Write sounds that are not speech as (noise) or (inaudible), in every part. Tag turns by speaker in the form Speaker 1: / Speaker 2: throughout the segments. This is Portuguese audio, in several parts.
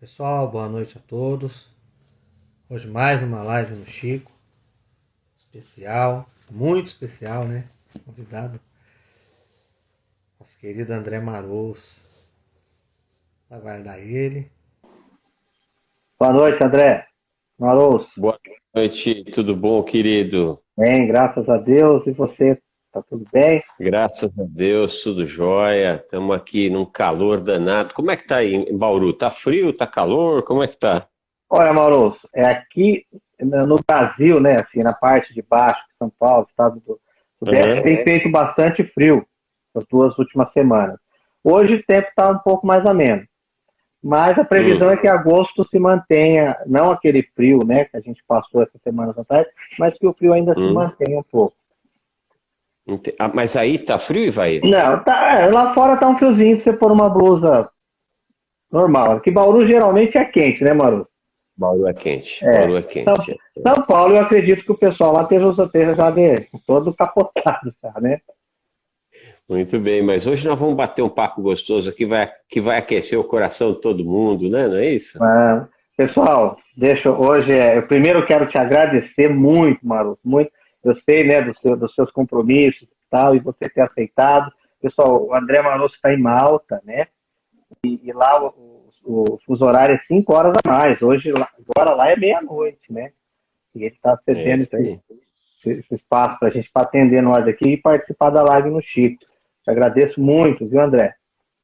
Speaker 1: Pessoal, boa noite a todos. Hoje mais uma live no Chico. Especial, muito especial, né? Convidado. Nosso querido André Marouz. Vai guardar ele.
Speaker 2: Boa noite, André. Marouz.
Speaker 3: Boa noite, tudo bom, querido?
Speaker 2: Bem, graças a Deus. E você? Tá tudo bem?
Speaker 3: Graças a Deus, tudo jóia. Estamos aqui num calor danado. Como é que tá aí em Bauru? Tá frio, tá calor? Como é que tá?
Speaker 2: Olha, Mauro, é aqui no Brasil, né, assim, na parte de baixo de São Paulo, estado do Sudeste, uhum. tem feito bastante frio nas duas últimas semanas. Hoje o tempo está um pouco mais ameno. Mas a previsão uhum. é que agosto se mantenha, não aquele frio, né, que a gente passou essas semanas atrás, mas que o frio ainda uhum. se mantenha um pouco.
Speaker 3: Ah, mas aí tá frio, e vai?
Speaker 2: Não, tá, é, lá fora tá um friozinho se você pôr uma blusa normal. Que Bauru geralmente é quente, né, Maru?
Speaker 3: Bauru é quente. É. Bauru é quente.
Speaker 2: São, São, Paulo, eu acredito que o pessoal lá esteja, esteja já de, todo capotado, tá, né?
Speaker 3: Muito bem, mas hoje nós vamos bater um papo gostoso aqui vai, que vai aquecer o coração de todo mundo, né? Não é isso?
Speaker 2: É. Pessoal, deixa hoje. É, eu primeiro quero te agradecer muito, Maru, muito eu sei, né, do seu, dos seus compromissos e tal, e você ter aceitado. Pessoal, o André Manosso está em Malta, né? E, e lá o, o, fuso horário é 5 horas a mais. Hoje, agora lá é meia-noite, né? E ele está cedendo é esse, esse, espaço para a gente para atender nós aqui e participar da live no Chico. Te agradeço muito, viu, André?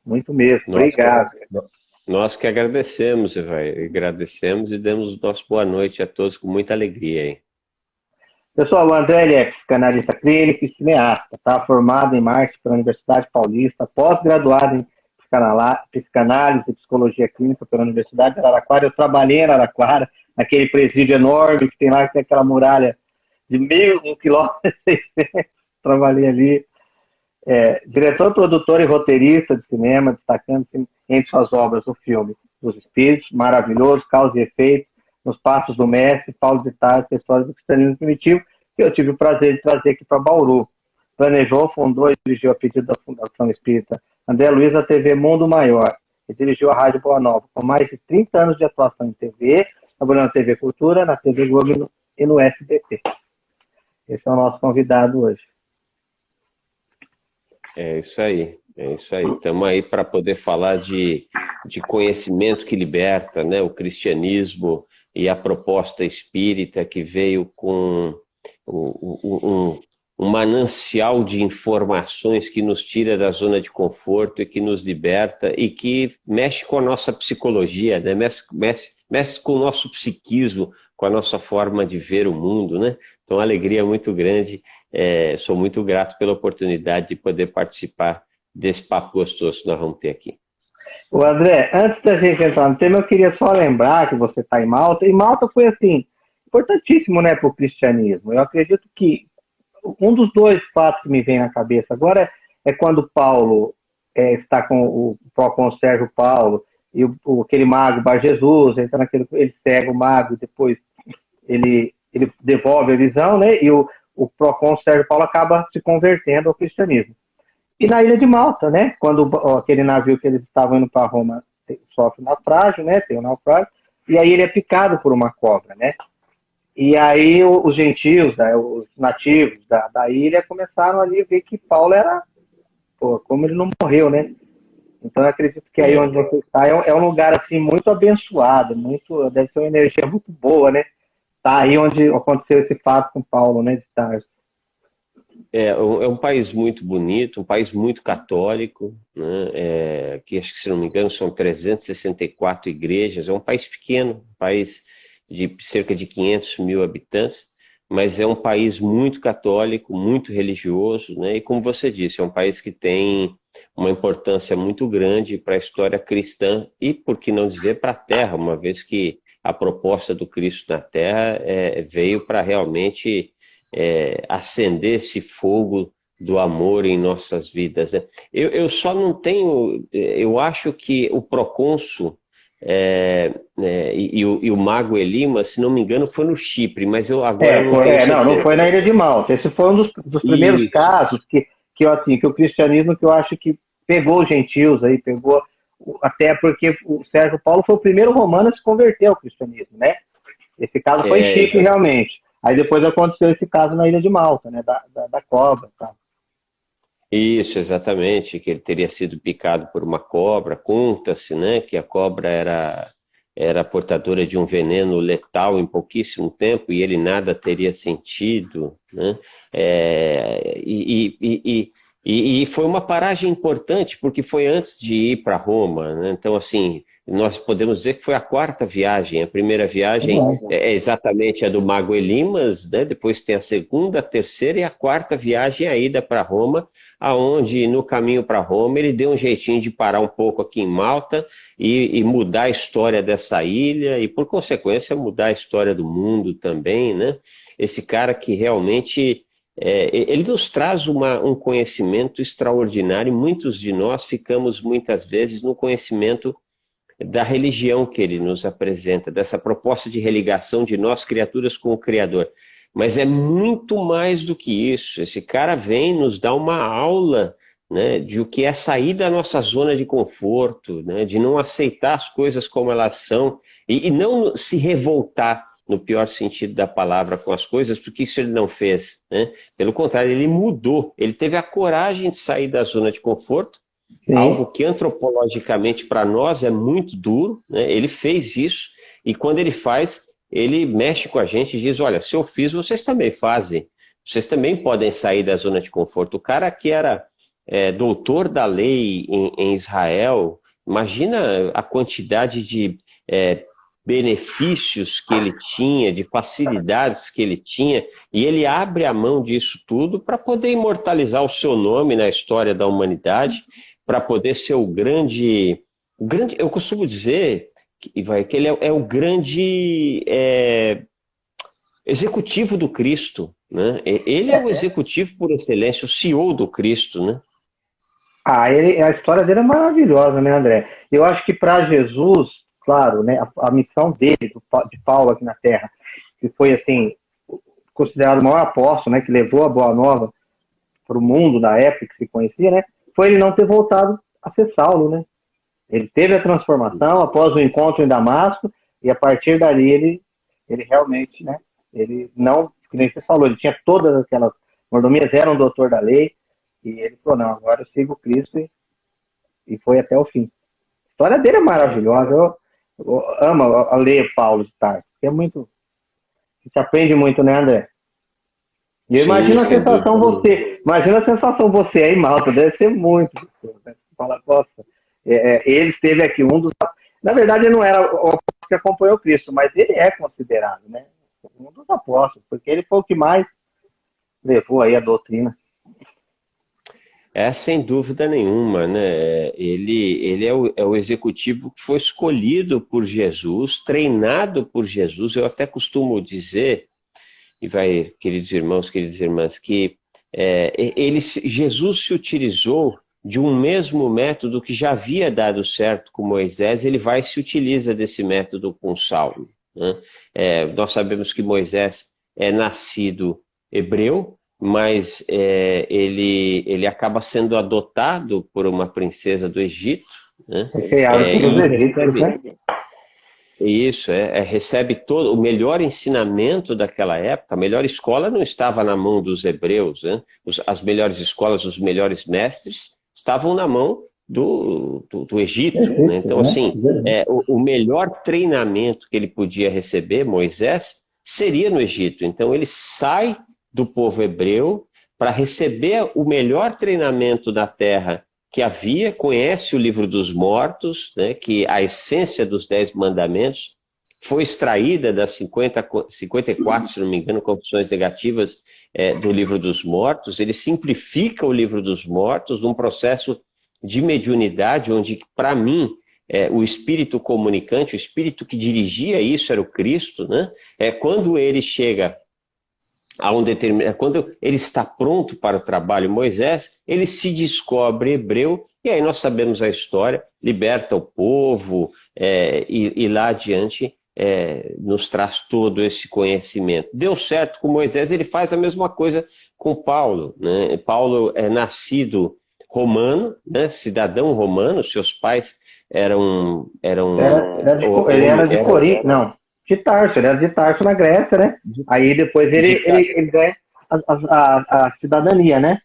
Speaker 2: Muito mesmo. Nós Obrigado.
Speaker 3: Nós que agradecemos, vai. Agradecemos e damos nosso boa noite a todos com muita alegria, hein?
Speaker 2: Pessoal, o André é psicanalista clínico e cineasta, está formado em marketing pela Universidade Paulista, pós-graduado em psicanálise e psicologia clínica pela Universidade de Araraquara. Eu trabalhei em Araraquara, naquele presídio enorme que tem lá, que tem aquela muralha de meio um quilômetro trabalhei ali. É, diretor, produtor e roteirista de cinema, destacando entre suas obras o filme Dos Espíritos, maravilhoso, Causa e Efeito, nos passos do mestre Paulo de Tarso, história do cristianismo primitivo, que eu tive o prazer de trazer aqui para Bauru. Planejou, fundou e dirigiu a pedido da Fundação Espírita André Luiz a TV Mundo Maior e dirigiu a Rádio Boa Nova, com mais de 30 anos de atuação em TV, trabalhando na TV Cultura, na TV Globo e no SBT. Esse é o nosso convidado hoje.
Speaker 3: É isso aí, é isso aí. Estamos aí para poder falar de, de conhecimento que liberta, né? O cristianismo, e a proposta espírita que veio com um, um, manancial de informações que nos tira da zona de conforto e que nos liberta e que mexe com a nossa psicologia, né? mexe, mexe, mexe com o nosso psiquismo, com a nossa forma de ver o mundo. Né? Então, alegria muito grande. É, sou muito grato pela oportunidade de poder participar desse papo gostoso que nós vamos ter aqui.
Speaker 2: O André, antes da gente entrar no tema, eu queria só lembrar que você está em Malta, e Malta foi, assim, importantíssimo, né, para o cristianismo. Eu acredito que um dos dois fatos que me vem na cabeça agora é, é quando Paulo é, está com o Procon Sérgio Paulo e o, o, aquele mago Bar Jesus, entra naquele, ele cega o mago, depois ele, ele devolve a visão, né, e o, o Procon Sérgio Paulo acaba se convertendo ao cristianismo. E na ilha de Malta, né? Quando ó, aquele navio que eles estavam indo para Roma sofre naufrágio, né? Tem um naufrágio, e aí ele é picado por uma cobra, né? E aí os gentios, né, os nativos da, da ilha começaram ali a ver que Paulo era, pô, como ele não morreu, né? Então eu acredito que aí onde você está é, é um lugar assim muito abençoado, muito deve ser uma energia muito boa, né? Tá aí onde aconteceu esse fato com Paulo, né? De Tarso.
Speaker 3: É, é um país muito bonito, um país muito católico, né? é, que acho que, se não me engano, são 364 igrejas. É um país pequeno, um país de cerca de 500 mil habitantes, mas é um país muito católico, muito religioso, né? e como você disse, é um país que tem uma importância muito grande para a história cristã e, por que não dizer, para a Terra, uma vez que a proposta do Cristo na Terra é, veio para realmente é, acender esse fogo do amor em nossas vidas. Né? Eu, eu só não tenho, eu acho que o procônsul é, é, e, e, o, e, o, Mago Elima, se não me engano, foi no Chipre, mas eu agora
Speaker 2: é, não foi, é, não, não foi na Ilha de Malta. Esse foi um dos, dos primeiros e... casos que, que, assim, que o cristianismo que eu acho que pegou os gentios aí, pegou até porque o Sérgio Paulo foi o primeiro romano a se converter ao cristianismo, né? Esse caso foi é, em Chipre, realmente. Aí depois aconteceu esse caso na ilha de Malta, né? Da, da, da cobra. Tá?
Speaker 3: Isso, exatamente, que ele teria sido picado por uma cobra. Conta-se, né, que a cobra era era portadora de um veneno letal em pouquíssimo tempo e ele nada teria sentido, né? É, e, e, e, e, foi uma paragem importante porque foi antes de ir para Roma, né? Então, assim, nós podemos dizer que foi a quarta viagem. A primeira viagem é, é exatamente a do Mago Elimas, né? depois tem a segunda, a terceira e a quarta viagem, a ida para Roma, aonde no caminho para Roma ele deu um jeitinho de parar um pouco aqui em Malta e, e, mudar a história dessa ilha e, por consequência, mudar a história do mundo também. Né? Esse cara que realmente é, ele nos traz uma, um conhecimento extraordinário muitos de nós ficamos muitas vezes no conhecimento da religião que ele nos apresenta, dessa proposta de religação de nós, criaturas, com o Criador. Mas é muito mais do que isso. Esse cara vem nos dar uma aula né, de o que é sair da nossa zona de conforto, né, de não aceitar as coisas como elas são e, e não se revoltar no pior sentido da palavra com as coisas, porque isso ele não fez. Né? Pelo contrário, ele mudou, ele teve a coragem de sair da zona de conforto Sim. algo que antropologicamente para nós é muito duro, né? ele fez isso, e quando ele faz, ele mexe com a gente e diz, olha, se eu fiz, vocês também fazem, vocês também podem sair da zona de conforto. O cara que era é, doutor da lei em, em, Israel, imagina a quantidade de é, benefícios que ele tinha, de facilidades que ele tinha, e ele abre a mão disso tudo para poder imortalizar o seu nome na história da humanidade para poder ser o grande, o grande. Eu costumo dizer que, vai, que ele é, é o grande é, executivo do Cristo. Né? Ele é o executivo por excelência, o CEO do Cristo. Né?
Speaker 2: Ah, ele, a história dele é maravilhosa, né, André? Eu acho que para Jesus, claro, né, a, a missão dele, de Paulo aqui na Terra, que foi assim considerado o maior apóstolo, né, que levou a boa nova para o mundo na época que se conhecia, né? foi ele não ter voltado a ser Saulo, né? Ele teve a transformação após o encontro em Damasco e a partir dali ele, ele realmente, né? Ele não, que nem você falou, ele tinha todas aquelas mordomias, era um doutor da lei e ele falou, não, agora eu sigo Cristo e, e foi até o fim. A história dele é maravilhosa, eu, eu amo a ler Paulo de Tarso, é muito, a gente aprende muito, né, André? E eu imagino a sensação você, imagina a sensação você aí, Malta, deve ser muito. Né? Fala, nossa, é, é, ele esteve aqui, um dos. Na verdade, ele não era o que acompanhou Cristo, mas ele é considerado, né? Um dos apóstolos, porque ele foi o que mais levou aí a doutrina.
Speaker 3: É, sem dúvida nenhuma, né? Ele, ele é, o, é o executivo que foi escolhido por Jesus, treinado por Jesus. Eu até costumo dizer e vai, queridos irmãos, queridas irmãs, que é, ele, Jesus se utilizou de um mesmo método que já havia dado certo com Moisés, ele vai e se utiliza desse método com Saulo. Né? É, nós sabemos que Moisés é nascido hebreu, mas é, ele, ele acaba sendo adotado por uma princesa do Egito. Né? É, é e recebe, né? Isso, é, é, recebe todo o melhor ensinamento daquela época. A melhor escola não estava na mão dos hebreus, né? Os, as melhores escolas, os melhores mestres estavam na mão do, do, do Egito. Né? Então, assim, é, o, o, melhor treinamento que ele podia receber, Moisés, seria no Egito. Então, ele sai do povo hebreu para receber o melhor treinamento da terra que havia, conhece o livro dos mortos, né, que a essência dos Dez Mandamentos foi extraída das 50, 54, se não me engano, confissões negativas é, do livro dos mortos. Ele simplifica o livro dos mortos num processo de mediunidade, onde, para mim, é, o espírito comunicante, o espírito que dirigia isso era o Cristo. Né? É, quando ele chega a um determinado, quando ele está pronto para o trabalho Moisés, ele se descobre hebreu, e aí nós sabemos a história, liberta o povo, é, e, e, lá adiante é, nos traz todo esse conhecimento. Deu certo com Moisés, ele faz a mesma coisa com Paulo. Né? Paulo é nascido romano, né? cidadão romano, seus pais eram. eram
Speaker 2: era, era de, ou, ele era de Corinto, não, de Tarso, ele era de Tarso na Grécia, né? Aí depois ele, ele, ele ganha a, a, a, cidadania, né?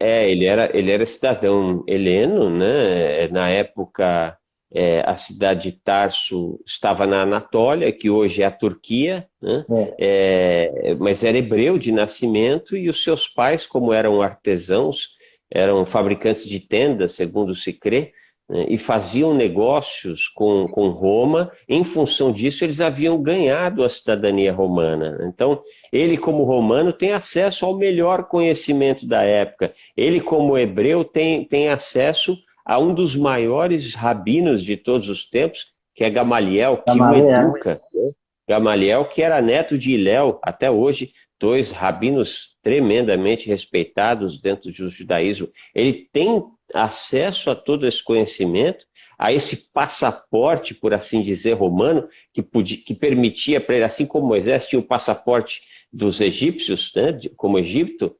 Speaker 3: É, ele era, ele era cidadão heleno, né? Na época é, a cidade de Tarso estava na Anatólia, que hoje é a Turquia, né? é. É, mas era hebreu de nascimento e os seus pais, como eram artesãos, eram fabricantes de tendas, segundo se crê, né? e faziam negócios com, com Roma. Em função disso, eles haviam ganhado a cidadania romana. Então, ele, como romano, tem acesso ao melhor conhecimento da época. Ele, como hebreu, tem, tem acesso a um dos maiores rabinos de todos os tempos, que é Gamaliel, que Gamaliel. o educa. Né? Gamaliel, que era neto de Iléu, até hoje, dois rabinos tremendamente respeitados dentro do judaísmo. Ele tem acesso a todo esse conhecimento, a esse passaporte, por assim dizer, romano, que, podia, que permitia para ele, assim como Moisés tinha o passaporte dos egípcios, né, como Egito,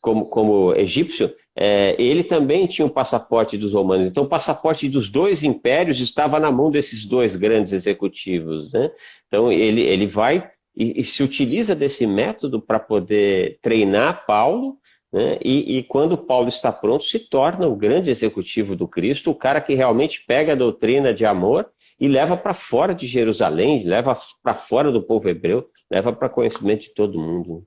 Speaker 3: como, como egípcio, é, ele também tinha o passaporte dos romanos. Então, o passaporte dos dois impérios estava na mão desses dois grandes executivos. Né? Então, ele, ele vai e, e se utiliza desse método para poder treinar Paulo, né? e, e quando Paulo está pronto, se torna o grande executivo do Cristo, o cara que realmente pega a doutrina de amor e leva para fora de Jerusalém, leva para fora do povo hebreu, leva para conhecimento de todo mundo.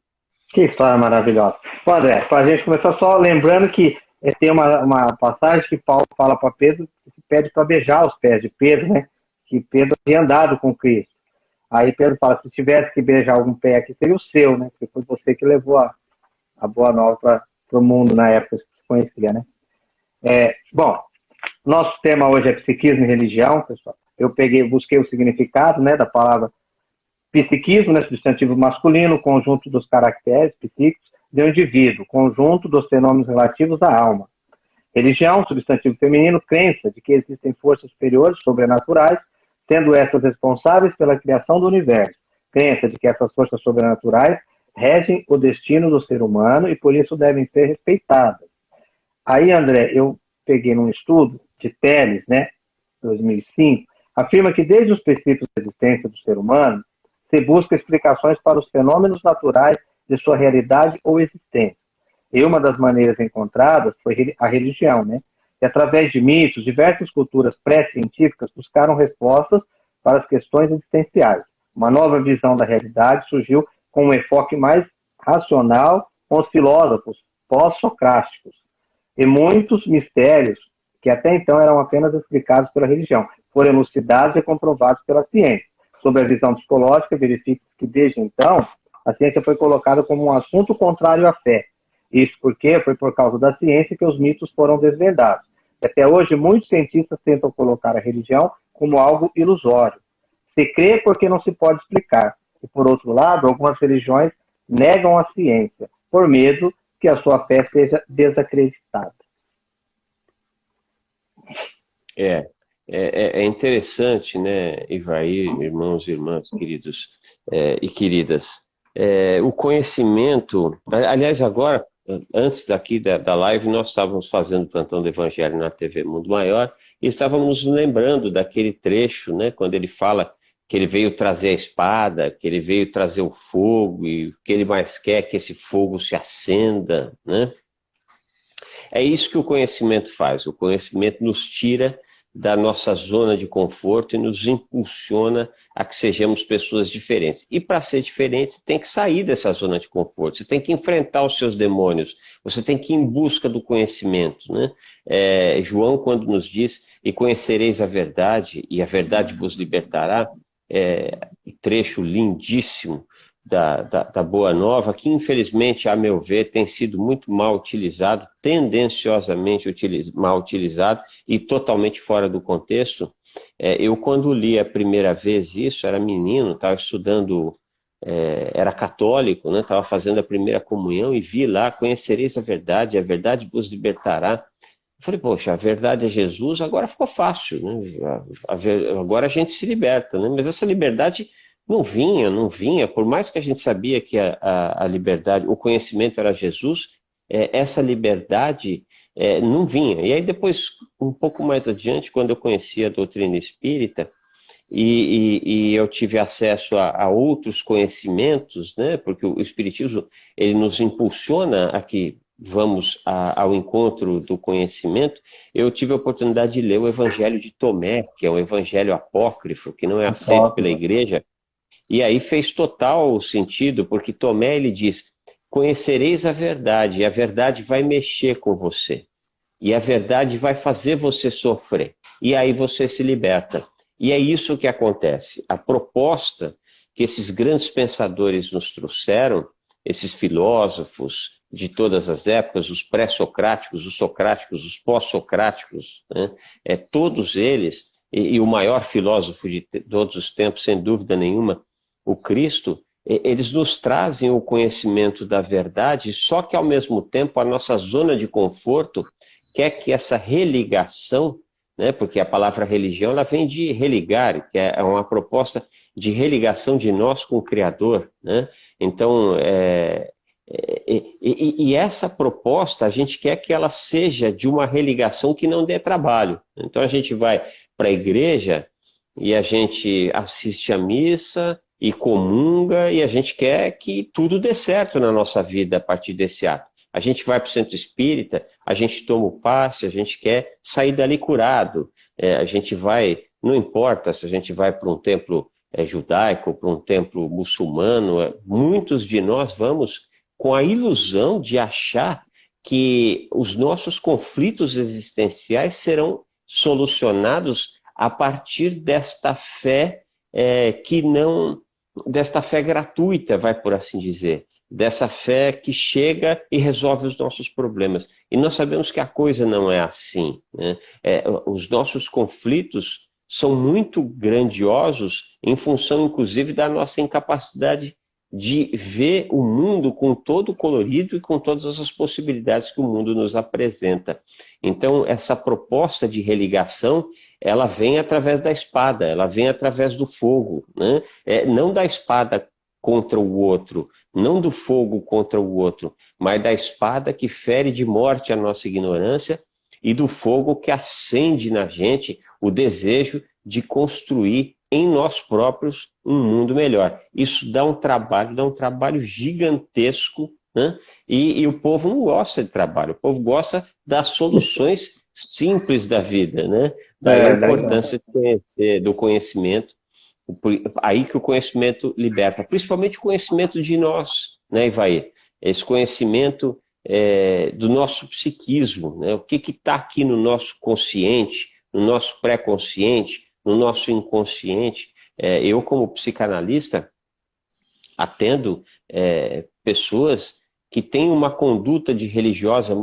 Speaker 2: Que história maravilhosa. André, para a gente começar só lembrando que eh, tem uma, uma passagem que Paulo fala para Pedro, que pede para beijar os pés de Pedro, né? Que Pedro havia andado com Cristo. Aí Pedro fala, se tivesse que beijar algum pé aqui, seria o seu, né? Porque foi você que levou a, a boa nova para o mundo na época que se conhecia, né? É, bom, nosso tema hoje é psiquismo e religião, pessoal. Eu peguei, busquei o significado, né, da palavra Psiquismo, né, substantivo masculino, conjunto dos caracteres psíquicos do indivíduo, conjunto dos fenômenos relativos à alma. Religião, substantivo feminino, crença de que existem forças superiores, sobrenaturais, sendo essas responsáveis pela criação do universo. Crença de que essas forças sobrenaturais regem o destino do ser humano e por isso devem ser respeitadas. Aí, André, eu peguei num estudo de Teles, né, 2005, afirma que desde os princípios da existência do ser humano, se busca explicações para os fenômenos naturais de sua realidade ou existência. E uma das maneiras encontradas foi a religião, né? E através de mitos, diversas culturas pré-científicas buscaram respostas para as questões existenciais. Uma nova visão da realidade surgiu com um enfoque mais racional com os filósofos pós-socráticos. E muitos mistérios, que até então eram apenas explicados pela religião, foram elucidados e comprovados pela ciência sobre a visão psicológica, verifica que desde então a ciência foi colocada como um assunto contrário à fé. Isso porque foi por causa da ciência que os mitos foram desvendados. Até hoje, muitos cientistas tentam colocar a religião como algo ilusório. Se crê porque não se pode explicar. E, por outro lado, algumas religiões negam a ciência, por medo que a sua fé seja desacreditada.
Speaker 3: É, é, é, é, interessante, né, Ivaí, irmãos e irmãs queridos é, e queridas, é, o conhecimento, aliás, agora, antes daqui da, da live, nós estávamos fazendo o plantão do Evangelho na TV Mundo Maior e estávamos lembrando daquele trecho, né, quando ele fala que ele veio trazer a espada, que ele veio trazer o fogo e o que ele mais quer é que esse fogo se acenda, né? É isso que o conhecimento faz, o conhecimento nos tira da nossa zona de conforto e nos impulsiona a que sejamos pessoas diferentes. E para ser diferente, você tem que sair dessa zona de conforto, você tem que enfrentar os seus demônios, você tem que ir em busca do conhecimento. Né? É, João, quando nos diz, e conhecereis a verdade, e a verdade vos libertará, é, trecho lindíssimo da, da, da, Boa Nova, que infelizmente, a meu ver, tem sido muito mal utilizado, tendenciosamente utiliz, mal utilizado e totalmente fora do contexto. É, eu, quando li a primeira vez isso, era menino, estava estudando, é, era católico, estava né, fazendo a primeira comunhão e vi lá, conhecereis a verdade, a verdade vos libertará. Eu falei, poxa, a verdade é Jesus, agora ficou fácil, né? agora a gente se liberta, né? mas essa liberdade não vinha, não vinha, por mais que a gente sabia que a, a, a liberdade, o conhecimento era Jesus, é, essa liberdade é, não vinha. E aí depois, um pouco mais adiante, quando eu conheci a doutrina espírita, e, e, e eu tive acesso a, a, outros conhecimentos, né, porque o Espiritismo ele nos impulsiona a que vamos a, ao encontro do conhecimento, eu tive a oportunidade de ler o Evangelho de Tomé, que é um evangelho apócrifo, que não é aceito pela igreja, e aí fez total sentido, porque Tomé ele diz, conhecereis a verdade, e a verdade vai mexer com você. E a verdade vai fazer você sofrer. E aí você se liberta. E é isso que acontece. A proposta que esses grandes pensadores nos trouxeram, esses filósofos de todas as épocas, os pré-socráticos, os socráticos, os pós-socráticos, né? é, todos eles, e, e, o maior filósofo de todos os tempos, sem dúvida nenhuma, o Cristo, eles nos trazem o conhecimento da verdade, só que ao mesmo tempo a nossa zona de conforto quer que essa religação, né, porque a palavra religião ela vem de religar, que é uma proposta de religação de nós com o Criador. Né? Então, é, é, e, e, essa proposta a gente quer que ela seja de uma religação que não dê trabalho. Então a gente vai para a igreja e a gente assiste a missa, e comunga, e a gente quer que tudo dê certo na nossa vida a partir desse ato. A gente vai para o centro espírita, a gente toma o passe, a gente quer sair dali curado. É, a gente vai, não importa se a gente vai para um templo é, judaico, para um templo muçulmano, é, muitos de nós vamos com a ilusão de achar que os nossos conflitos existenciais serão solucionados a partir desta fé é, que não desta fé gratuita, vai por assim dizer, dessa fé que chega e resolve os nossos problemas. E nós sabemos que a coisa não é assim. Né? É, os nossos conflitos são muito grandiosos em função, inclusive, da nossa incapacidade de ver o mundo com todo o colorido e com todas as possibilidades que o mundo nos apresenta. Então, essa proposta de religação, ela vem através da espada, ela vem através do fogo, né? É, não da espada contra o outro, não do fogo contra o outro, mas da espada que fere de morte a nossa ignorância e do fogo que acende na gente o desejo de construir em nós próprios um mundo melhor. Isso dá um trabalho, dá um trabalho gigantesco, né? e, e o povo não gosta de trabalho, o povo gosta das soluções simples da vida, né? Daí é, a importância de conhecer, do conhecimento, aí que o conhecimento liberta, principalmente o conhecimento de nós, né, Ivaí? Esse conhecimento é, do nosso psiquismo, né? o que está aqui no nosso consciente, no nosso pré-consciente, no nosso inconsciente. É, eu, como psicanalista, atendo é, pessoas que têm uma conduta de religiosa,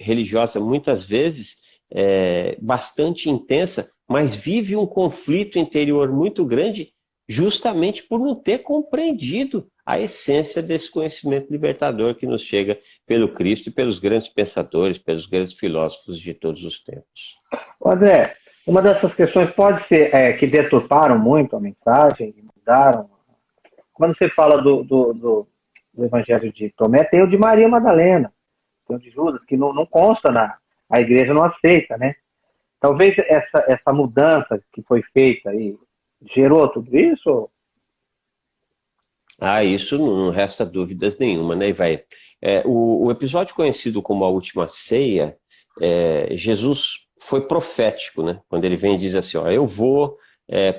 Speaker 3: religiosa muitas vezes é, bastante intensa, mas vive um conflito interior muito grande justamente por não ter compreendido a essência desse conhecimento libertador que nos chega pelo Cristo e pelos grandes pensadores, pelos grandes filósofos de todos os tempos.
Speaker 2: André, uma dessas questões pode ser é, que deturparam muito a mensagem, mudaram. Quando você fala do, do, do, do, Evangelho de Tomé, tem o de Maria Madalena, tem o de Judas, que não, não consta na, a igreja não aceita, né? Talvez essa, essa mudança que foi feita aí gerou tudo isso?
Speaker 3: Ah, isso não resta dúvidas nenhuma, né, vai. É, o, o, episódio conhecido como a Última Ceia, é, Jesus foi profético, né? Quando ele vem e diz assim, ó, eu vou é,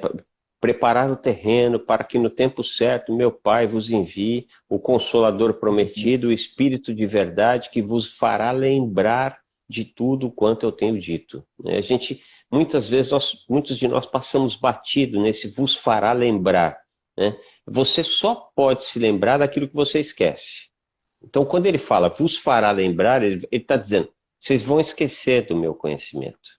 Speaker 3: preparar o terreno para que no tempo certo meu Pai vos envie o Consolador prometido, o Espírito de verdade que vos fará lembrar de tudo quanto eu tenho dito. A gente, muitas vezes, nós, muitos de nós passamos batido nesse vos fará lembrar. Né? Você só pode se lembrar daquilo que você esquece. Então, quando ele fala vos fará lembrar, ele está dizendo, vocês vão esquecer do meu conhecimento,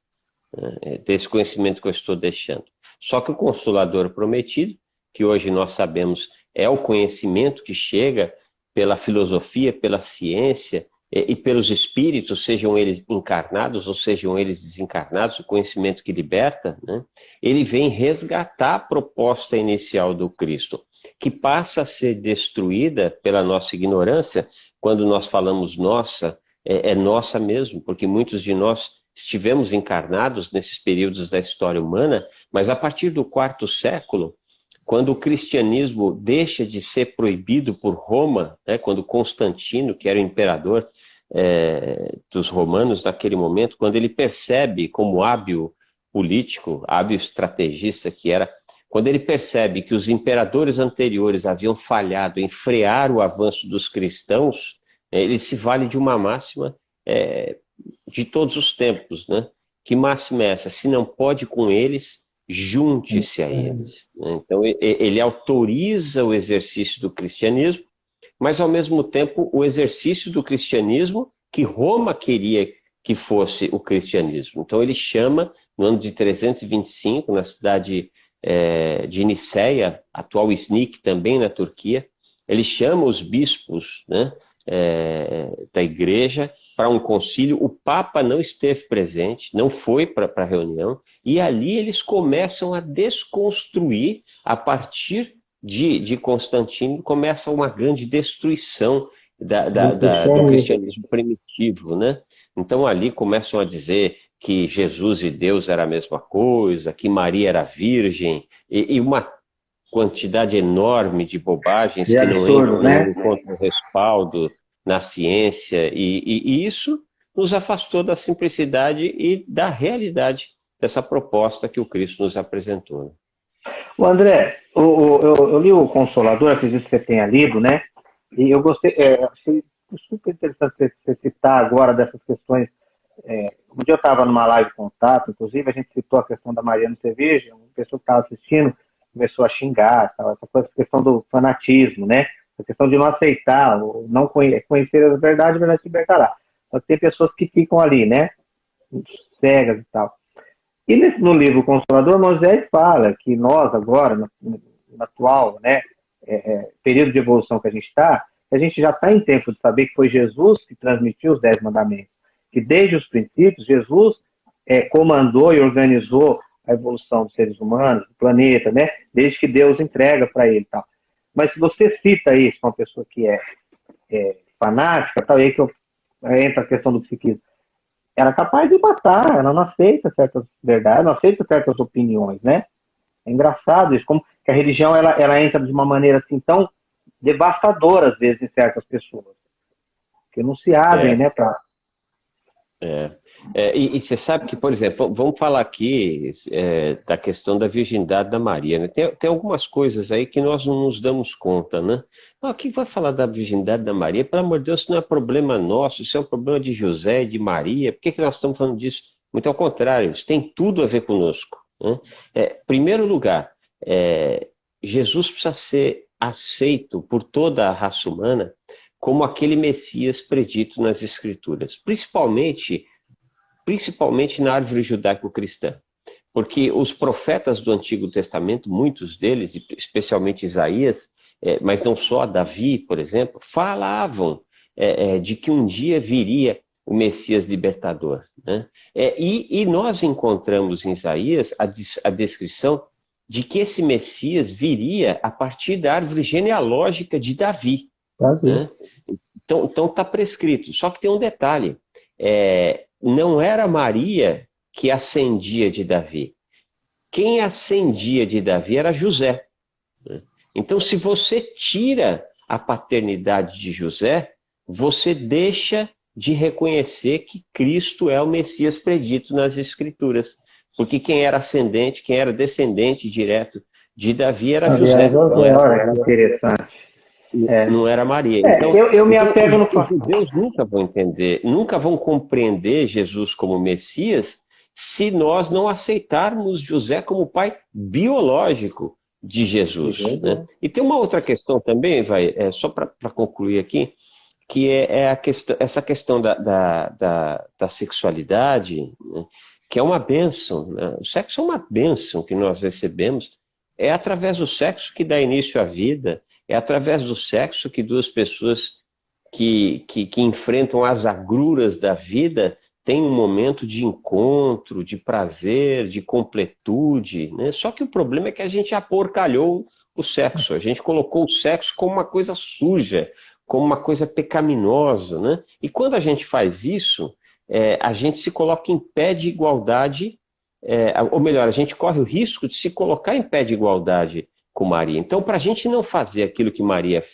Speaker 3: né? É desse conhecimento que eu estou deixando. Só que o Consolador prometido, que hoje nós sabemos é o conhecimento que chega pela filosofia, pela ciência, e pelos espíritos, sejam eles encarnados ou sejam eles desencarnados, o conhecimento que liberta, né? ele vem resgatar a proposta inicial do Cristo, que passa a ser destruída pela nossa ignorância, quando nós falamos nossa, é, é nossa mesmo, porque muitos de nós estivemos encarnados nesses períodos da história humana, mas a partir do quarto século, quando o cristianismo deixa de ser proibido por Roma, né, quando Constantino, que era o imperador é, dos romanos naquele momento, quando ele percebe como hábil político, hábil estrategista que era, quando ele percebe que os imperadores anteriores haviam falhado em frear o avanço dos cristãos, ele se vale de uma máxima é, de todos os tempos, né? Que máxima é essa? Se não pode com eles, junte-se a eles. Né? Então, ele autoriza o exercício do cristianismo, mas, ao mesmo tempo, o exercício do cristianismo que Roma queria que fosse o cristianismo. Então, ele chama, no ano de 325, na cidade é, de Niceia, atual Iznik, também na Turquia, ele chama os bispos né, é, da igreja para um concílio, o Papa não esteve presente, não foi para a reunião, e ali eles começam a desconstruir, a partir de, de Constantino, começa uma grande destruição da, da, da, do cristianismo primitivo. Né? Então ali começam a dizer que Jesus e Deus era a mesma coisa, que Maria era virgem, e, e uma quantidade enorme de bobagens e que não entram né? no respaldo na ciência, e, e, e isso nos afastou da simplicidade e da realidade dessa proposta que o Cristo nos apresentou. Né?
Speaker 2: O André, o, eu, eu, li o Consolador, acredito que você tenha lido, né? E eu gostei, é, achei super interessante você citar agora dessas questões. É, um dia eu estava numa live contato, inclusive a gente citou a questão da Mariana Cerveja, uma pessoa que estava assistindo começou a xingar, essa coisa, questão do fanatismo, né? a questão de não aceitar, não conhecer a verdade, vai te libertará. Mas tem pessoas que ficam ali, né? Cegas e tal. E nesse, no livro Consolador, Moisés fala que nós agora, no, no atual né, é, é, período de evolução que a gente está, a gente já está em tempo de saber que foi Jesus que transmitiu os Dez Mandamentos. Que desde os princípios, Jesus é, comandou e organizou a evolução dos seres humanos, do planeta, né? Desde que Deus entrega para ele tal. Mas se você cita isso uma pessoa que é, é fanática, tal, aí que eu, entra a questão do psiquismo, ela é capaz de matar, ela não aceita certas verdades, não aceita certas opiniões, né? É engraçado isso, como que a religião ela, ela entra de uma maneira assim tão devastadora às vezes em certas pessoas, que não se abrem, é. né, para
Speaker 3: é. É, e, e, você sabe que, por exemplo, vamos falar aqui é, da questão da virgindade da Maria. Né? Tem, tem, algumas coisas aí que nós não nos damos conta, né? Ah, quem vai falar da virgindade da Maria? Pelo amor de Deus, isso não é problema nosso, isso é um problema de José, de Maria. Por que, que nós estamos falando disso? Muito ao contrário, isso tem tudo a ver conosco. Né? É, primeiro lugar, é, Jesus precisa ser aceito por toda a raça humana como aquele Messias predito nas Escrituras, principalmente principalmente na árvore judaico-cristã. Porque os profetas do Antigo Testamento, muitos deles, especialmente Isaías, é, mas não só, Davi, por exemplo, falavam é, é, de que um dia viria o Messias libertador. Né? É, e, e, nós encontramos em Isaías a, a descrição de que esse Messias viria a partir da árvore genealógica de Davi. Né? Então está prescrito. Só que tem um detalhe. É, não era Maria que ascendia de Davi. Quem ascendia de Davi era José. Então, se você tira a paternidade de José, você deixa de reconhecer que Cristo é o Messias predito nas Escrituras. Porque quem era ascendente, quem era descendente direto de Davi era José. Não era, interessante. É. Não era Maria. É, então,
Speaker 2: eu, eu me então, apego no
Speaker 3: Os judeus nunca vão entender, nunca vão compreender Jesus como Messias se nós não aceitarmos José como pai biológico de Jesus. Uhum. Né? E tem uma outra questão também, vai, é, só para concluir aqui, que é, é questão, essa questão da, da, da, da sexualidade, né? que é uma bênção. Né? O sexo é uma bênção que nós recebemos. É através do sexo que dá início à vida, é através do sexo que duas pessoas que, que, que enfrentam as agruras da vida têm um momento de encontro, de prazer, de completude. Né? Só que o problema é que a gente aporcalhou o sexo. A gente colocou o sexo como uma coisa suja, como uma coisa pecaminosa. Né? E quando a gente faz isso, é, a gente se coloca em pé de igualdade, é, ou melhor, a gente corre o risco de se colocar em pé de igualdade com Maria. Então, para a gente não fazer aquilo que Maria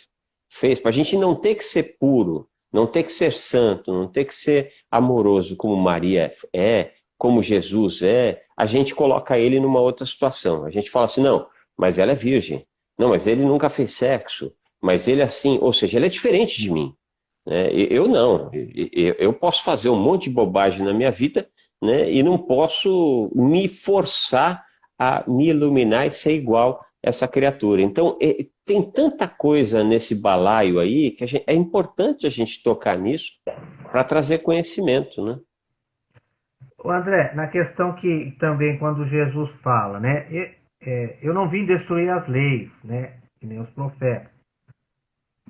Speaker 3: fez, para a gente não ter que ser puro, não ter que ser santo, não ter que ser amoroso como Maria é, como Jesus é, a gente coloca ele numa outra situação. A gente fala assim, não, mas ela é virgem. Não, mas ele nunca fez sexo. Mas ele é assim, ou seja, ele é diferente de mim. Né? Eu não. Eu posso fazer um monte de bobagem na minha vida né? e não posso me forçar a me iluminar e ser igual essa criatura. Então, tem tanta coisa nesse balaio aí que gente, é importante a gente tocar nisso para trazer conhecimento, né?
Speaker 2: O André, na questão que também quando Jesus fala, né? Eu, é, eu não vim destruir as leis, né? Que nem os profetas.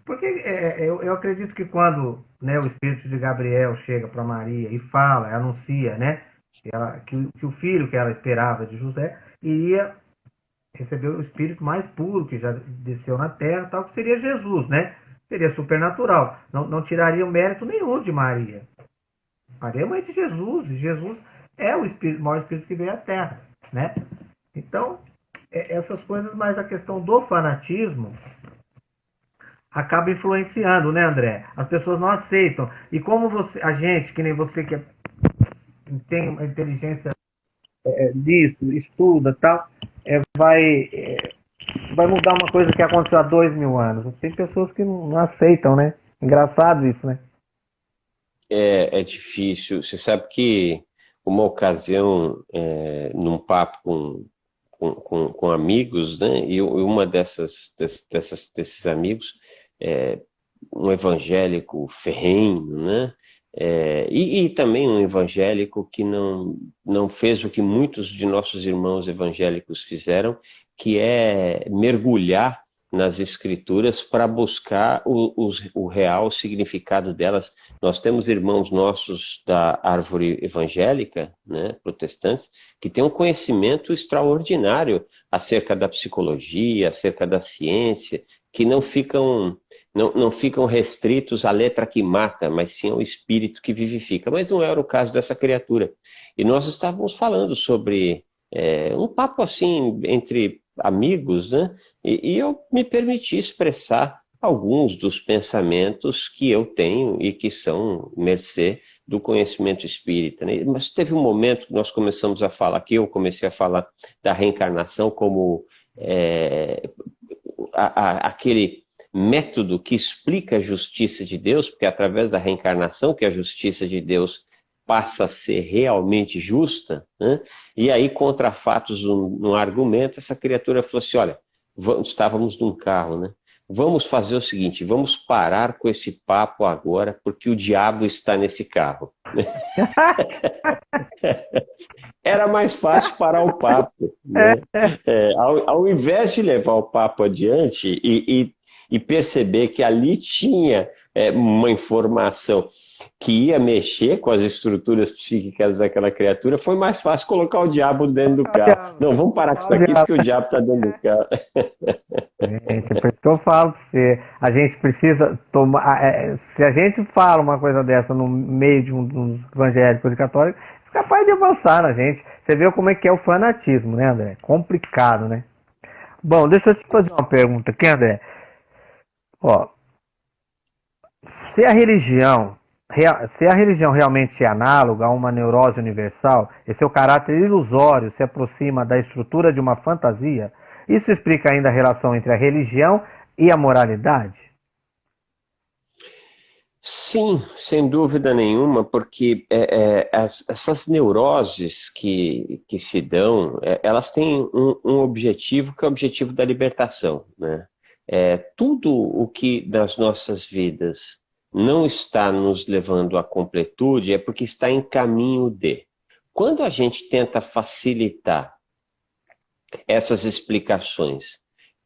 Speaker 2: Porque é, é, eu, eu, acredito que quando né, o espírito de Gabriel chega para Maria e fala, anuncia, né? Que, ela, que, que o filho que ela esperava de José iria recebeu o espírito mais puro que já desceu na terra, tal, que seria Jesus, né? Seria supernatural. Não, não tiraria o mérito nenhum de Maria. Maria é mãe de Jesus, e Jesus é o, espírito, o maior espírito que veio à terra, né? Então, é, essas coisas, mas a questão do fanatismo acaba influenciando, né, André? As pessoas não aceitam. E como você, a gente, que nem você que é, tem uma inteligência é, disso, estuda tal, é, vai, é, vai mudar uma coisa que aconteceu há dois mil anos. Tem pessoas que não, não aceitam, né? Engraçado isso, né?
Speaker 3: É, é difícil. Você sabe que uma ocasião, é, num papo com, com, com, com, amigos, né? E uma dessas, dessas desses amigos, é, um evangélico ferrenho, né? É, e, e, também um evangélico que não, não fez o que muitos de nossos irmãos evangélicos fizeram, que é mergulhar nas escrituras para buscar o, o, o, real significado delas. Nós temos irmãos nossos da árvore evangélica, né, protestantes, que têm um conhecimento extraordinário acerca da psicologia, acerca da ciência, que não ficam não, não ficam restritos à letra que mata, mas sim ao espírito que vivifica. Mas não era o caso dessa criatura. E nós estávamos falando sobre é, um papo assim entre amigos, né? E, e, eu me permiti expressar alguns dos pensamentos que eu tenho e que são mercê do conhecimento espírita. Né? Mas teve um momento que nós começamos a falar, que eu comecei a falar da reencarnação como é, a, a, aquele método que explica a justiça de Deus, porque é através da reencarnação que a justiça de Deus passa a ser realmente justa, né? e aí contra fatos no, no argumento, essa criatura falou assim, olha, vamos, estávamos num carro, né? Vamos fazer o seguinte, vamos parar com esse papo agora, porque o diabo está nesse carro. (laughs) Era mais fácil parar o papo. Né? (laughs) É, ao, ao, invés de levar o papo adiante e, e e perceber que ali tinha é, uma informação que ia mexer com as estruturas psíquicas daquela criatura, foi mais fácil colocar o diabo dentro do carro. Não, vamos parar com isso aqui, porque o diabo está dentro do carro.
Speaker 2: Gente, é por isso que eu falo para você, a gente precisa tomar, é, se a gente fala uma coisa dessa no meio de um dos evangélicos e católicos, é capaz de avançar na gente. Você vê como é que é o fanatismo, né, André? Complicado, né? Bom, deixa eu te fazer uma pergunta aqui, André. Ó, se a religião se a religião realmente é análoga a uma neurose universal, e seu caráter ilusório se aproxima da estrutura de uma fantasia, isso explica ainda a relação entre a religião e a moralidade?
Speaker 3: Sim, sem dúvida nenhuma, porque é, é, as, essas neuroses que, que se dão, é, elas têm um, um, objetivo que é o objetivo da libertação. Né? É, tudo o que nas nossas vidas não está nos levando à completude é porque está em caminho de. Quando a gente tenta facilitar essas explicações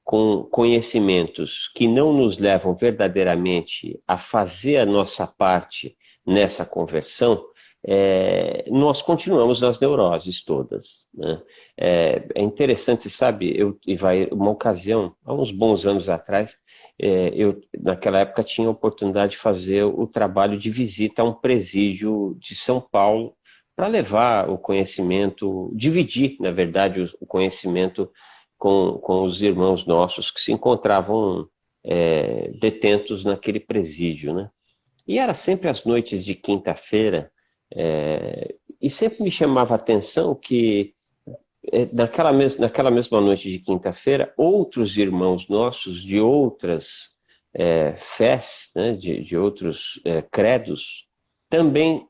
Speaker 3: com conhecimentos que não nos levam verdadeiramente a fazer a nossa parte nessa conversão, é, nós continuamos nas neuroses todas. Né? É, é, interessante, sabe, eu, vai, uma ocasião, há uns bons anos atrás, é, eu, naquela época, tinha a oportunidade de fazer o trabalho de visita a um presídio de São Paulo para levar o conhecimento, dividir, na verdade, o conhecimento com, com os irmãos nossos que se encontravam é, detentos naquele presídio. Né? E era sempre às noites de quinta-feira, é, e sempre me chamava a atenção que é, naquela, mes naquela mesma noite de quinta-feira, outros irmãos nossos de outras é, fés, né, de, de outros é, credos, também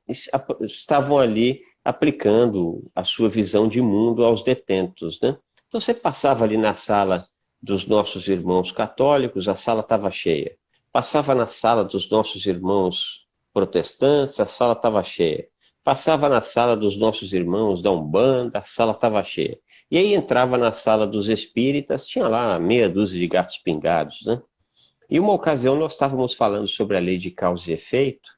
Speaker 3: estavam ali aplicando a sua visão de mundo aos detentos. Né? Então você passava ali na sala dos nossos irmãos católicos, a sala estava cheia. Passava na sala dos nossos irmãos protestantes, a sala estava cheia. Passava na sala dos nossos irmãos da Umbanda, a sala estava cheia. E aí entrava na sala dos espíritas, tinha lá meia dúzia de gatos pingados, né? E uma ocasião nós estávamos falando sobre a lei de causa e efeito,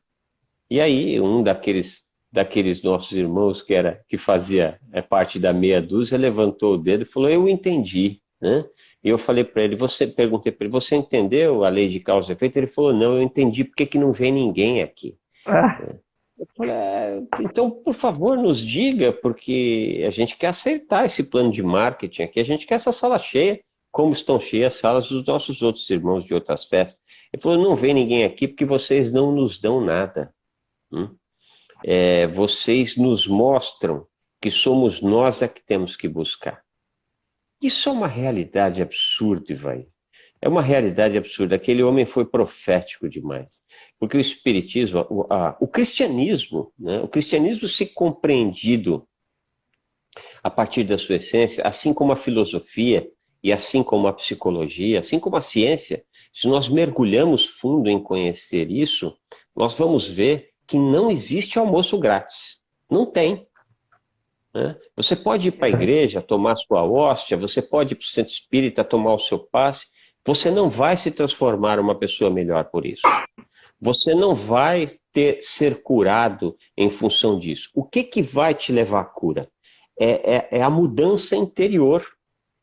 Speaker 3: e aí um daqueles, daqueles nossos irmãos que, era, que fazia é, parte da meia dúzia levantou o dedo e falou, eu entendi, né? E eu falei para ele, você perguntei para ele, você entendeu a lei de causa e efeito? Ele falou, não, eu entendi porque que não vem ninguém aqui. Ah. É. Eu falei, é, então, por favor, nos diga, porque a gente quer aceitar esse plano de marketing aqui, a gente quer essa sala cheia, como estão cheias as salas dos nossos outros irmãos de outras festas. Ele falou, não vem ninguém aqui porque vocês não nos dão nada. Hum? É, vocês nos mostram que somos nós a que temos que buscar. Isso é uma realidade absurda, vai. É uma realidade absurda. Aquele homem foi profético demais. Porque o espiritismo, o, a, o cristianismo, né, o cristianismo se compreendido a partir da sua essência, assim como a filosofia e assim como a psicologia, assim como a ciência, se nós mergulhamos fundo em conhecer isso, nós vamos ver que não existe almoço grátis. Não tem. Né? Você pode ir para a igreja, tomar sua hóstia, você pode ir para o centro espírita, tomar o seu passe, você não vai se transformar uma pessoa melhor por isso. Você não vai ter, ser curado em função disso. O que, que vai te levar à cura? É, é, é a mudança interior.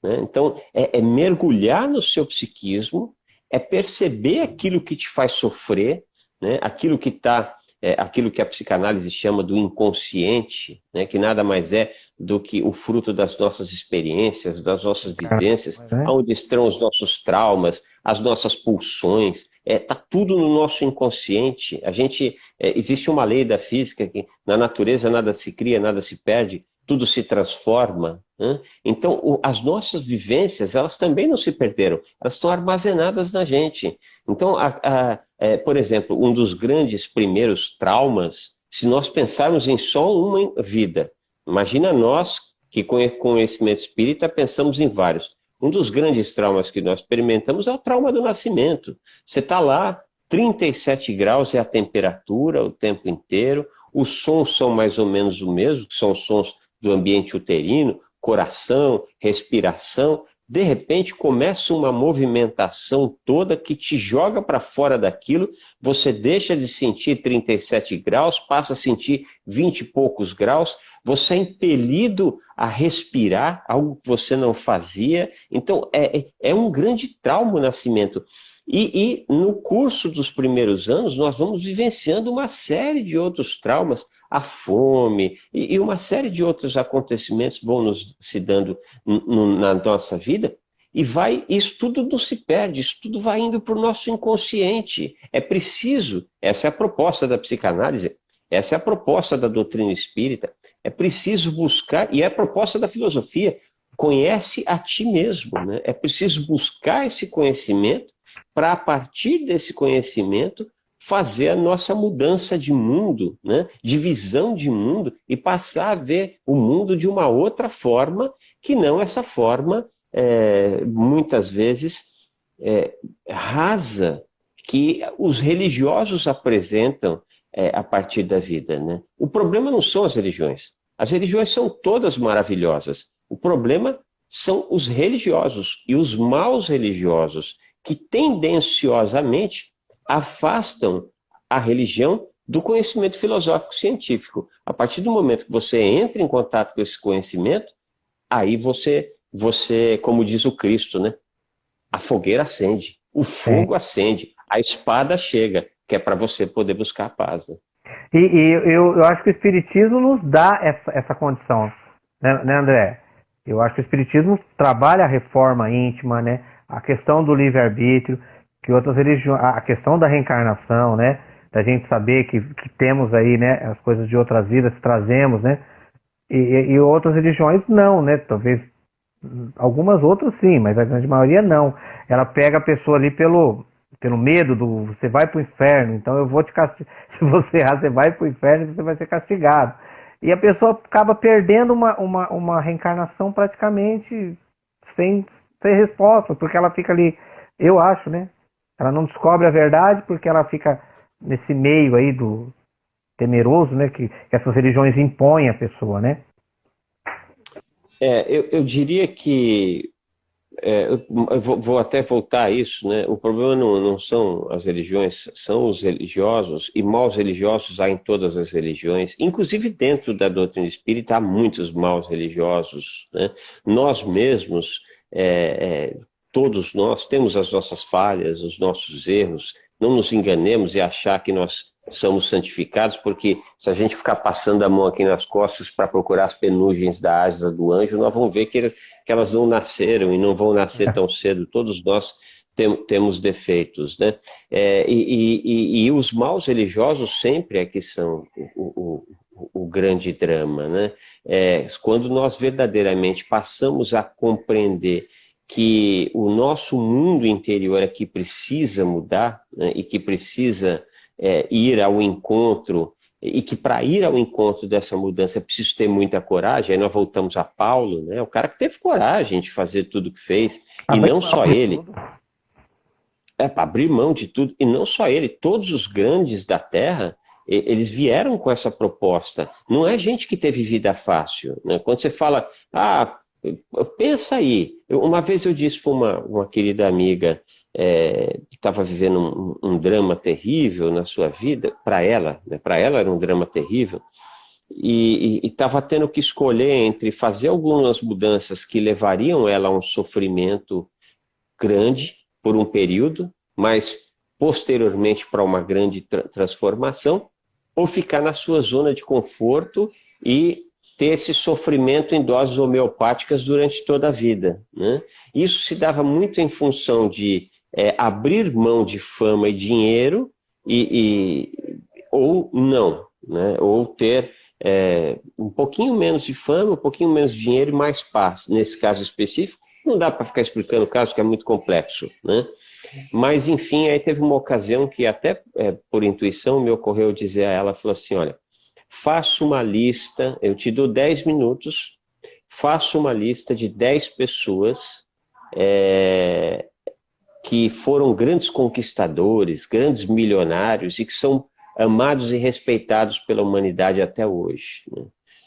Speaker 3: Né? Então, é, é mergulhar no seu psiquismo, é perceber aquilo que te faz sofrer, né? aquilo que está é, aquilo que a psicanálise chama do inconsciente, né, que nada mais é do que o fruto das nossas experiências, das nossas vivências, é. onde estão os nossos traumas, as nossas pulsões, está é, tá tudo no nosso inconsciente. A gente é, Existe uma lei da física que na natureza nada se cria, nada se perde, tudo se transforma. Né? Então, o, as nossas vivências, elas também não se perderam, elas estão armazenadas na gente. Então, a, a, é, por exemplo, um dos grandes primeiros traumas, se nós pensarmos em só uma vida, imagina nós que com conhecimento espírita pensamos em vários. Um dos grandes traumas que nós experimentamos é o trauma do nascimento. Você está lá, 37 graus é a temperatura o tempo inteiro, os sons são mais ou menos o mesmo, que são os sons do ambiente uterino, coração, respiração, de repente começa uma movimentação toda que te joga para fora daquilo, você deixa de sentir 37 graus, passa a sentir 20 e poucos graus, você é impelido a respirar, algo que você não fazia, então é, é, é um grande trauma o nascimento. E, e, no curso dos primeiros anos, nós vamos vivenciando uma série de outros traumas, a fome e, e uma série de outros acontecimentos vão nos se dando na nossa vida, e vai, isso tudo não se perde, isso tudo vai indo para o nosso inconsciente. É preciso, essa é a proposta da psicanálise, essa é a proposta da doutrina espírita, é preciso buscar, e é a proposta da filosofia, conhece a ti mesmo. Né? É preciso buscar esse conhecimento para, a partir desse conhecimento, fazer a nossa mudança de mundo, né? de visão de mundo, e passar a ver o mundo de uma outra forma, que não essa forma, é, muitas vezes, é, rasa, que os religiosos apresentam é, a partir da vida. Né? O problema não são as religiões. As religiões são todas maravilhosas. O problema são os religiosos e os maus religiosos que tendenciosamente afastam a religião do conhecimento filosófico científico. A partir do momento que você entra em contato com esse conhecimento, aí você, você como diz o Cristo, né? a fogueira acende, O fogo acende, a espada chega, que é para você poder buscar a paz. Né?
Speaker 2: E, e eu, eu, acho que o Espiritismo nos dá essa, essa condição, né, né, André? Eu acho que o Espiritismo trabalha a reforma íntima, né? A questão do livre-arbítrio, que outras religiões, a questão da reencarnação, né? Da gente saber que, que temos aí, né? As coisas de outras vidas, trazemos, né? E, e outras religiões não, né? Talvez algumas outras sim, mas a grande maioria não. Ela pega a pessoa ali pelo, pelo medo do você vai para o inferno, então eu vou te castigar. (laughs) Se você errar, você vai para o inferno e você vai ser castigado. E a pessoa acaba perdendo uma, uma, uma reencarnação praticamente sem ter resposta, porque ela fica ali, eu acho, né? Ela não descobre a verdade porque ela fica nesse meio aí do temeroso, né? Que, que essas religiões impõem à pessoa, né?
Speaker 3: É, eu, eu diria que é, eu vou, até voltar a isso, né? O problema não, não, são as religiões, são os religiosos, e maus religiosos há em todas as religiões, inclusive dentro da doutrina espírita há muitos maus religiosos, né? Nós mesmos, é, é, todos nós, temos as nossas falhas, os nossos erros, não nos enganemos e achar que nós somos santificados, porque se a gente ficar passando a mão aqui nas costas para procurar as penugens da asa do anjo, nós vamos ver que, eles, que elas não nasceram e não vão nascer tão (laughs) cedo. Todos nós tem, temos defeitos, né? É, e, e, e, os maus religiosos sempre é que são o, o, o grande drama, né? É, quando nós verdadeiramente passamos a compreender que o nosso mundo interior é que precisa mudar né, e que precisa é, ir ao encontro, e que para ir ao encontro dessa mudança é preciso ter muita coragem, aí nós voltamos a Paulo, né? o cara que teve coragem de fazer tudo o que fez, e não só ele. É, para abrir mão de tudo, e não só ele, todos os grandes da Terra, eles vieram com essa proposta. Não é gente que teve vida fácil. Né? Quando você fala, ah, pensa aí. Uma vez eu disse para uma, uma querida amiga, é, que estava vivendo um, um, drama terrível na sua vida, para ela, né, para ela era um drama terrível, e estava tendo que escolher entre fazer algumas mudanças que levariam ela a um sofrimento grande por um período, mas posteriormente para uma grande tra transformação, ou ficar na sua zona de conforto e ter esse sofrimento em doses homeopáticas durante toda a vida. Né? Isso se dava muito em função de é, abrir mão de fama e dinheiro e, e ou não, né? ou ter é, um pouquinho menos de fama, um pouquinho menos de dinheiro e mais paz. Nesse caso específico, não dá para ficar explicando o caso, que é muito complexo. Né? Mas, enfim, aí teve uma ocasião que até é, por intuição me ocorreu dizer a ela, falou assim, olha, faça uma lista, eu te dou 10 minutos, faça uma lista de 10 pessoas é, que foram grandes conquistadores, grandes milionários e que são amados e respeitados pela humanidade até hoje. Né?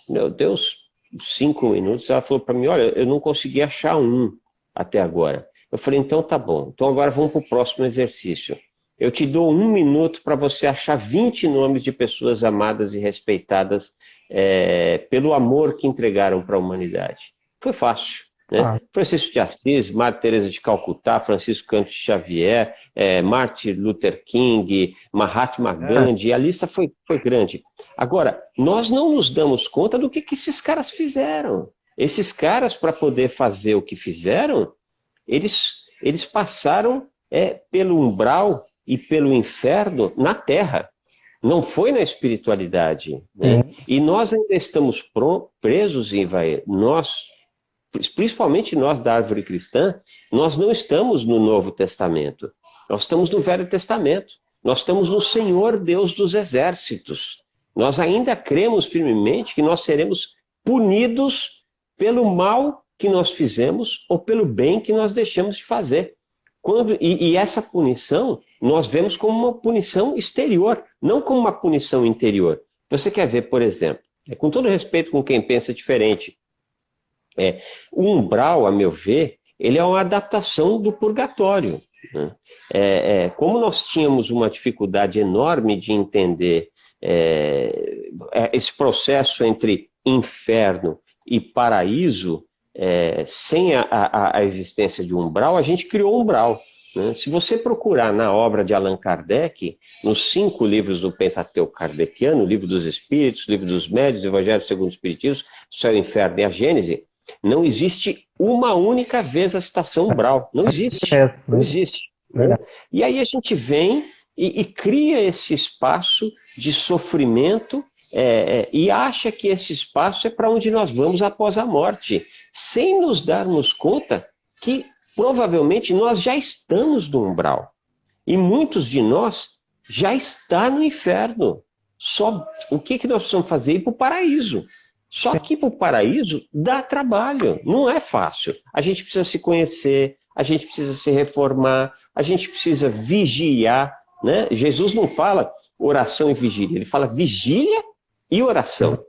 Speaker 3: Meu Deus, cinco minutos, ela falou para mim, olha, eu não consegui achar um até agora. Eu falei, então tá bom, então agora vamos para o próximo exercício. Eu te dou um minuto para você achar 20 nomes de pessoas amadas e respeitadas é, pelo amor que entregaram para a humanidade. Foi fácil. Né? Ah. Francisco de Assis, Madre Teresa de Calcutá, Francisco Canto Xavier, é, Martin Luther King, Mahatma é. Gandhi, a lista foi, foi grande. Agora, nós não nos damos conta do que, que esses caras fizeram. Esses caras, para poder fazer o que fizeram, eles, eles passaram é, pelo umbral e pelo inferno na terra. Não foi na espiritualidade. Né? Uhum. E nós ainda estamos presos em vai. Nós principalmente nós da árvore cristã, nós não estamos no Novo Testamento. Nós estamos no Velho Testamento. Nós estamos no Senhor Deus dos Exércitos. Nós ainda cremos firmemente que nós seremos punidos pelo mal que nós fizemos ou pelo bem que nós deixamos de fazer. Quando, e, e essa punição nós vemos como uma punição exterior, não como uma punição interior. Você quer ver, por exemplo, é, com todo respeito com quem pensa diferente, é, o umbral, a meu ver, ele é uma adaptação do purgatório. Né? É, é, como nós tínhamos uma dificuldade enorme de entender é, é esse processo entre inferno e paraíso, é, sem a, a, a, existência de umbral, a gente criou umbral. Né? Se você procurar na obra de Allan Kardec, nos cinco livros do Pentateuco Kardeciano, o Livro dos Espíritos, o Livro dos Médios, Evangelho segundo o Espiritismo, Céu, Inferno e a Gênese, não existe uma única vez a citação umbral. Não existe. É, não existe. Né? E aí a gente vem e, e cria esse espaço de sofrimento é, é, e acha que esse espaço é para onde nós vamos após a morte, sem nos darmos conta que provavelmente nós já estamos no umbral. E muitos de nós já está no inferno. Só o que, que nós precisamos fazer? Ir para o paraíso. Só que para o paraíso dá trabalho, não é fácil. A gente precisa se conhecer, a gente precisa se reformar, a gente precisa vigiar. Né? Jesus não fala oração e vigília, ele fala vigília e oração.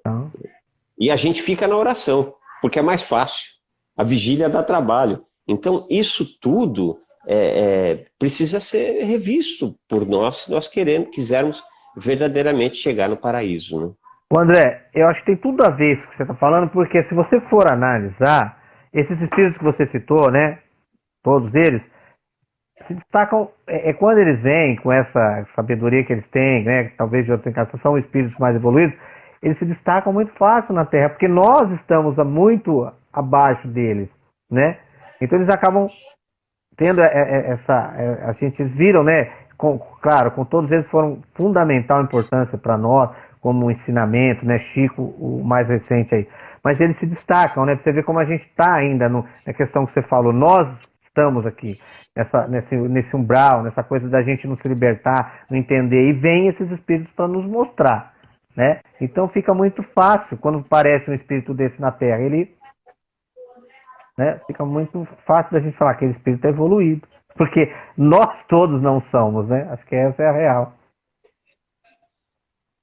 Speaker 3: E a gente fica na oração, porque é mais fácil. A vigília dá trabalho. Então, isso tudo é, é, precisa ser revisto por nós se nós queremos, quisermos verdadeiramente chegar no paraíso. Né?
Speaker 2: O André, eu acho que tem tudo a ver isso que você está falando, porque se você for analisar, esses espíritos que você citou, né, todos eles, se destacam, é, é quando eles vêm com essa sabedoria que eles têm, né, talvez de outra encarnação, são espíritos mais evoluídos, eles se destacam muito fácil na Terra, porque nós estamos muito abaixo deles, né? Então eles acabam tendo é, é, essa. É, a gente viram, né? Com, claro, com todos eles foram fundamental importância para nós, como ensinamento, né? Chico, o mais recente aí. Mas eles se destacam, né? Você vê como a gente está ainda no, na questão que você falou. Nós estamos aqui, nessa, nesse, nesse umbral, nessa coisa da gente não se libertar, não entender. E vem esses espíritos para nos mostrar. Né? Então fica muito fácil quando aparece um espírito desse na Terra. Ele né, fica muito fácil da gente falar que aquele espírito é evoluído. Porque nós todos não somos, né? Acho que essa é a real.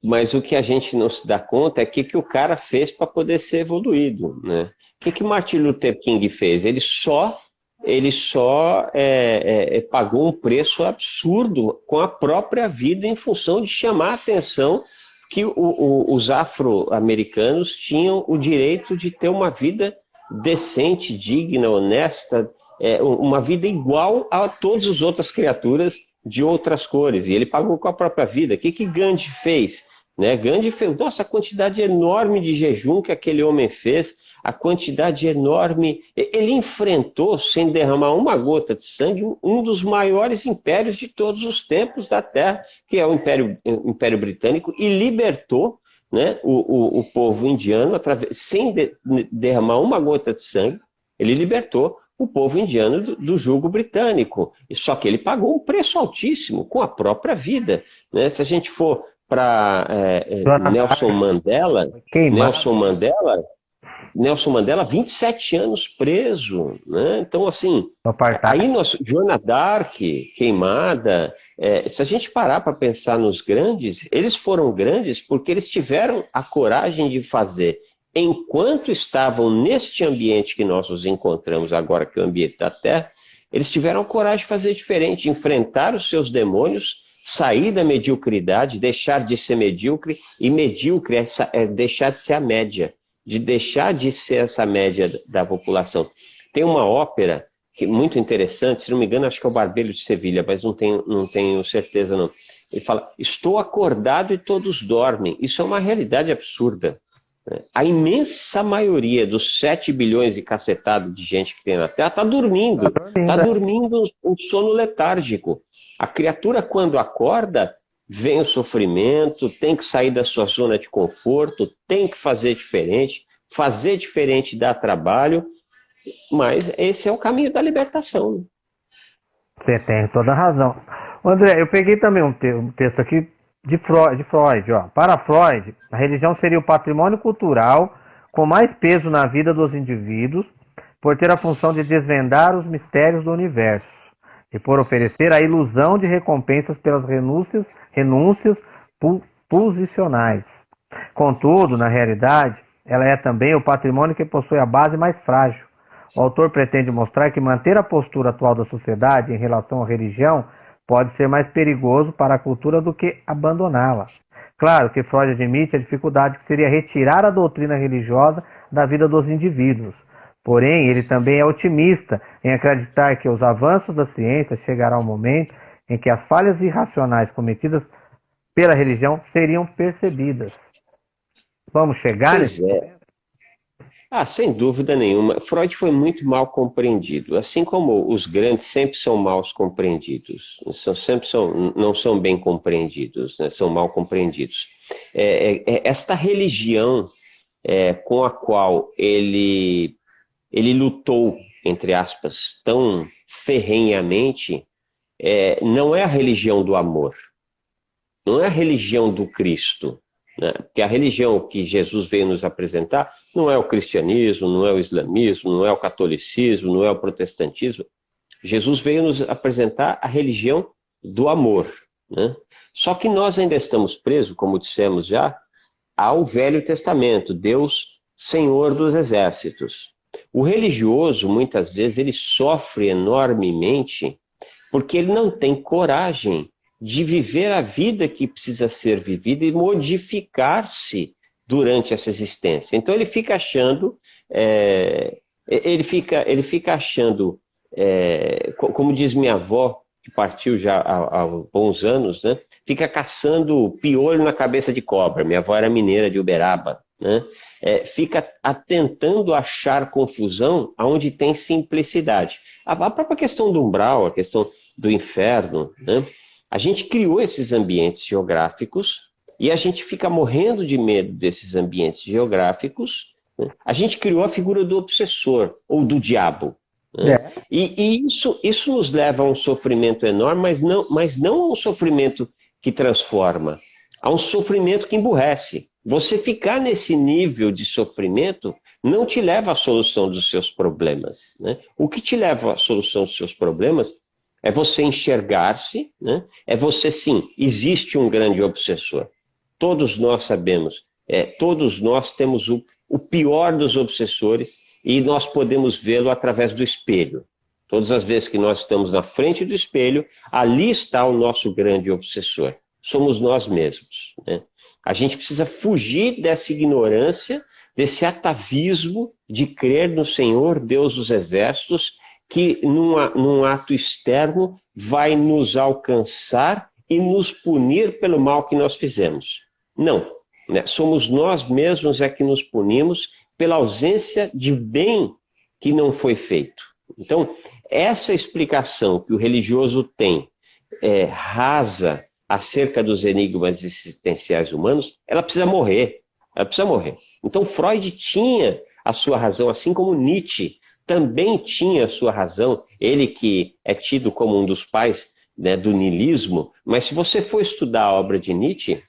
Speaker 3: Mas o que a gente não se dá conta é o que, que o cara fez para poder ser evoluído, né? O que, que Martin Luther King fez? Ele só, ele só é, é, é pagou um preço absurdo com a própria vida em função de chamar a atenção que o, o, os afro-americanos tinham o direito de ter uma vida decente, digna, honesta, é, uma vida igual a todas as outras criaturas de outras cores. E ele pagou com a própria vida. O que, que Gandhi fez? Né? Gandhi fez, nossa, a quantidade enorme de jejum que aquele homem fez, a quantidade enorme. Ele enfrentou, sem derramar uma gota de sangue, um dos maiores impérios de todos os tempos da Terra, que é o Império, o Império Britânico, e libertou né, o, o, o povo indiano, através, sem de, derramar uma gota de sangue, ele libertou o povo indiano do, do jugo britânico. Só que ele pagou um preço altíssimo com a própria vida. Né? Se a gente for para é, é, Nelson Mandela, Nelson Mandela, Nelson Mandela, 27 anos preso. Né? Então, assim, aí nós, Joana Dark, queimada, é, se a gente parar para pensar nos grandes, eles foram grandes porque eles tiveram a coragem de fazer, enquanto estavam neste ambiente que nós nos encontramos agora, que é o ambiente da Terra, eles tiveram a coragem de fazer diferente, enfrentar os seus demônios, sair da mediocridade, deixar de ser medíocre, e medíocre é, é deixar de ser a média, de deixar de ser essa média da população. Tem uma ópera que, muito interessante, se não me engano, acho que é o Barbeiro de Sevilha, mas não tenho, não tenho certeza não. Ele fala, estou acordado e todos dormem. Isso é uma realidade absurda. Né? A imensa maioria dos 7 bilhões e cacetado de gente que tem na Terra está dormindo. Está dormindo tá é. um sono letárgico. A criatura, quando acorda, vem o sofrimento, tem que sair da sua zona de conforto, tem que fazer diferente. Fazer diferente dá trabalho mas esse é o caminho da libertação.
Speaker 2: Você tem toda a razão. André, eu peguei também um, te um texto aqui de Freud, de Freud ó. Para Freud, a religião seria o patrimônio cultural com mais peso na vida dos indivíduos, por ter a função de desvendar os mistérios do universo e por oferecer a ilusão de recompensas pelas renúncias, renúncias posicionais. Contudo, na realidade, ela é também o patrimônio que possui a base mais frágil, o autor pretende mostrar que manter a postura atual da sociedade em relação à religião pode ser mais perigoso para a cultura do que abandoná-la. Claro que Freud admite a dificuldade que seria retirar a doutrina religiosa da vida dos indivíduos. Porém, ele também é otimista em acreditar que os avanços da ciência chegará um momento em que as falhas irracionais cometidas pela religião seriam percebidas. Vamos chegar
Speaker 3: pois nesse é. Ah, sem dúvida nenhuma. Freud foi muito mal compreendido, assim como os grandes sempre são mal compreendidos, são, sempre são, não são bem compreendidos, né? são mal compreendidos. É, é, é esta religião é, com a qual ele, ele lutou, entre aspas, tão ferrenhamente, é, não é a religião do amor, não é a religião do Cristo, né? porque a religião que Jesus veio nos apresentar não é o cristianismo, não é o islamismo, não é o catolicismo, não é o protestantismo. Jesus veio nos apresentar a religião do amor. Né? Só que nós ainda estamos presos, como dissemos já, ao Velho Testamento, Deus Senhor dos Exércitos. O religioso, muitas vezes, ele sofre enormemente porque ele não tem coragem de viver a vida que precisa ser vivida e modificar-se durante essa existência. Então ele fica achando, é, ele, fica, ele fica achando, é, como diz minha avó, que partiu já há, há, bons anos, né? fica caçando piolho na cabeça de cobra. Minha avó era mineira de Uberaba. Né? É, fica tentando achar confusão onde tem simplicidade. A, a, própria questão do umbral, a questão do inferno, né? a gente criou esses ambientes geográficos e a gente fica morrendo de medo desses ambientes geográficos. Né? A gente criou a figura do obsessor ou do diabo. Né? É. E, e, isso, isso nos leva a um sofrimento enorme, mas não, mas não a um sofrimento que transforma, a um sofrimento que emburrece. Você ficar nesse nível de sofrimento não te leva à solução dos seus problemas. Né? O que te leva à solução dos seus problemas é você enxergar-se, né? é você sim, existe um grande obsessor. Todos nós sabemos, é, todos nós temos o, o pior dos obsessores e nós podemos vê-lo através do espelho. Todas as vezes que nós estamos na frente do espelho, ali está o nosso grande obsessor. Somos nós mesmos. Né? A gente precisa fugir dessa ignorância, desse atavismo de crer no Senhor, Deus dos exércitos, que num, ato externo vai nos alcançar e nos punir pelo mal que nós fizemos. Não, né? somos nós mesmos é que nos punimos pela ausência de bem que não foi feito. Então, essa explicação que o religioso tem, é, rasa, acerca dos enigmas existenciais humanos, ela precisa morrer. Ela precisa morrer. Então, Freud tinha a sua razão, assim como Nietzsche também tinha a sua razão, ele que é tido como um dos pais né, do niilismo, mas se você for estudar a obra de Nietzsche,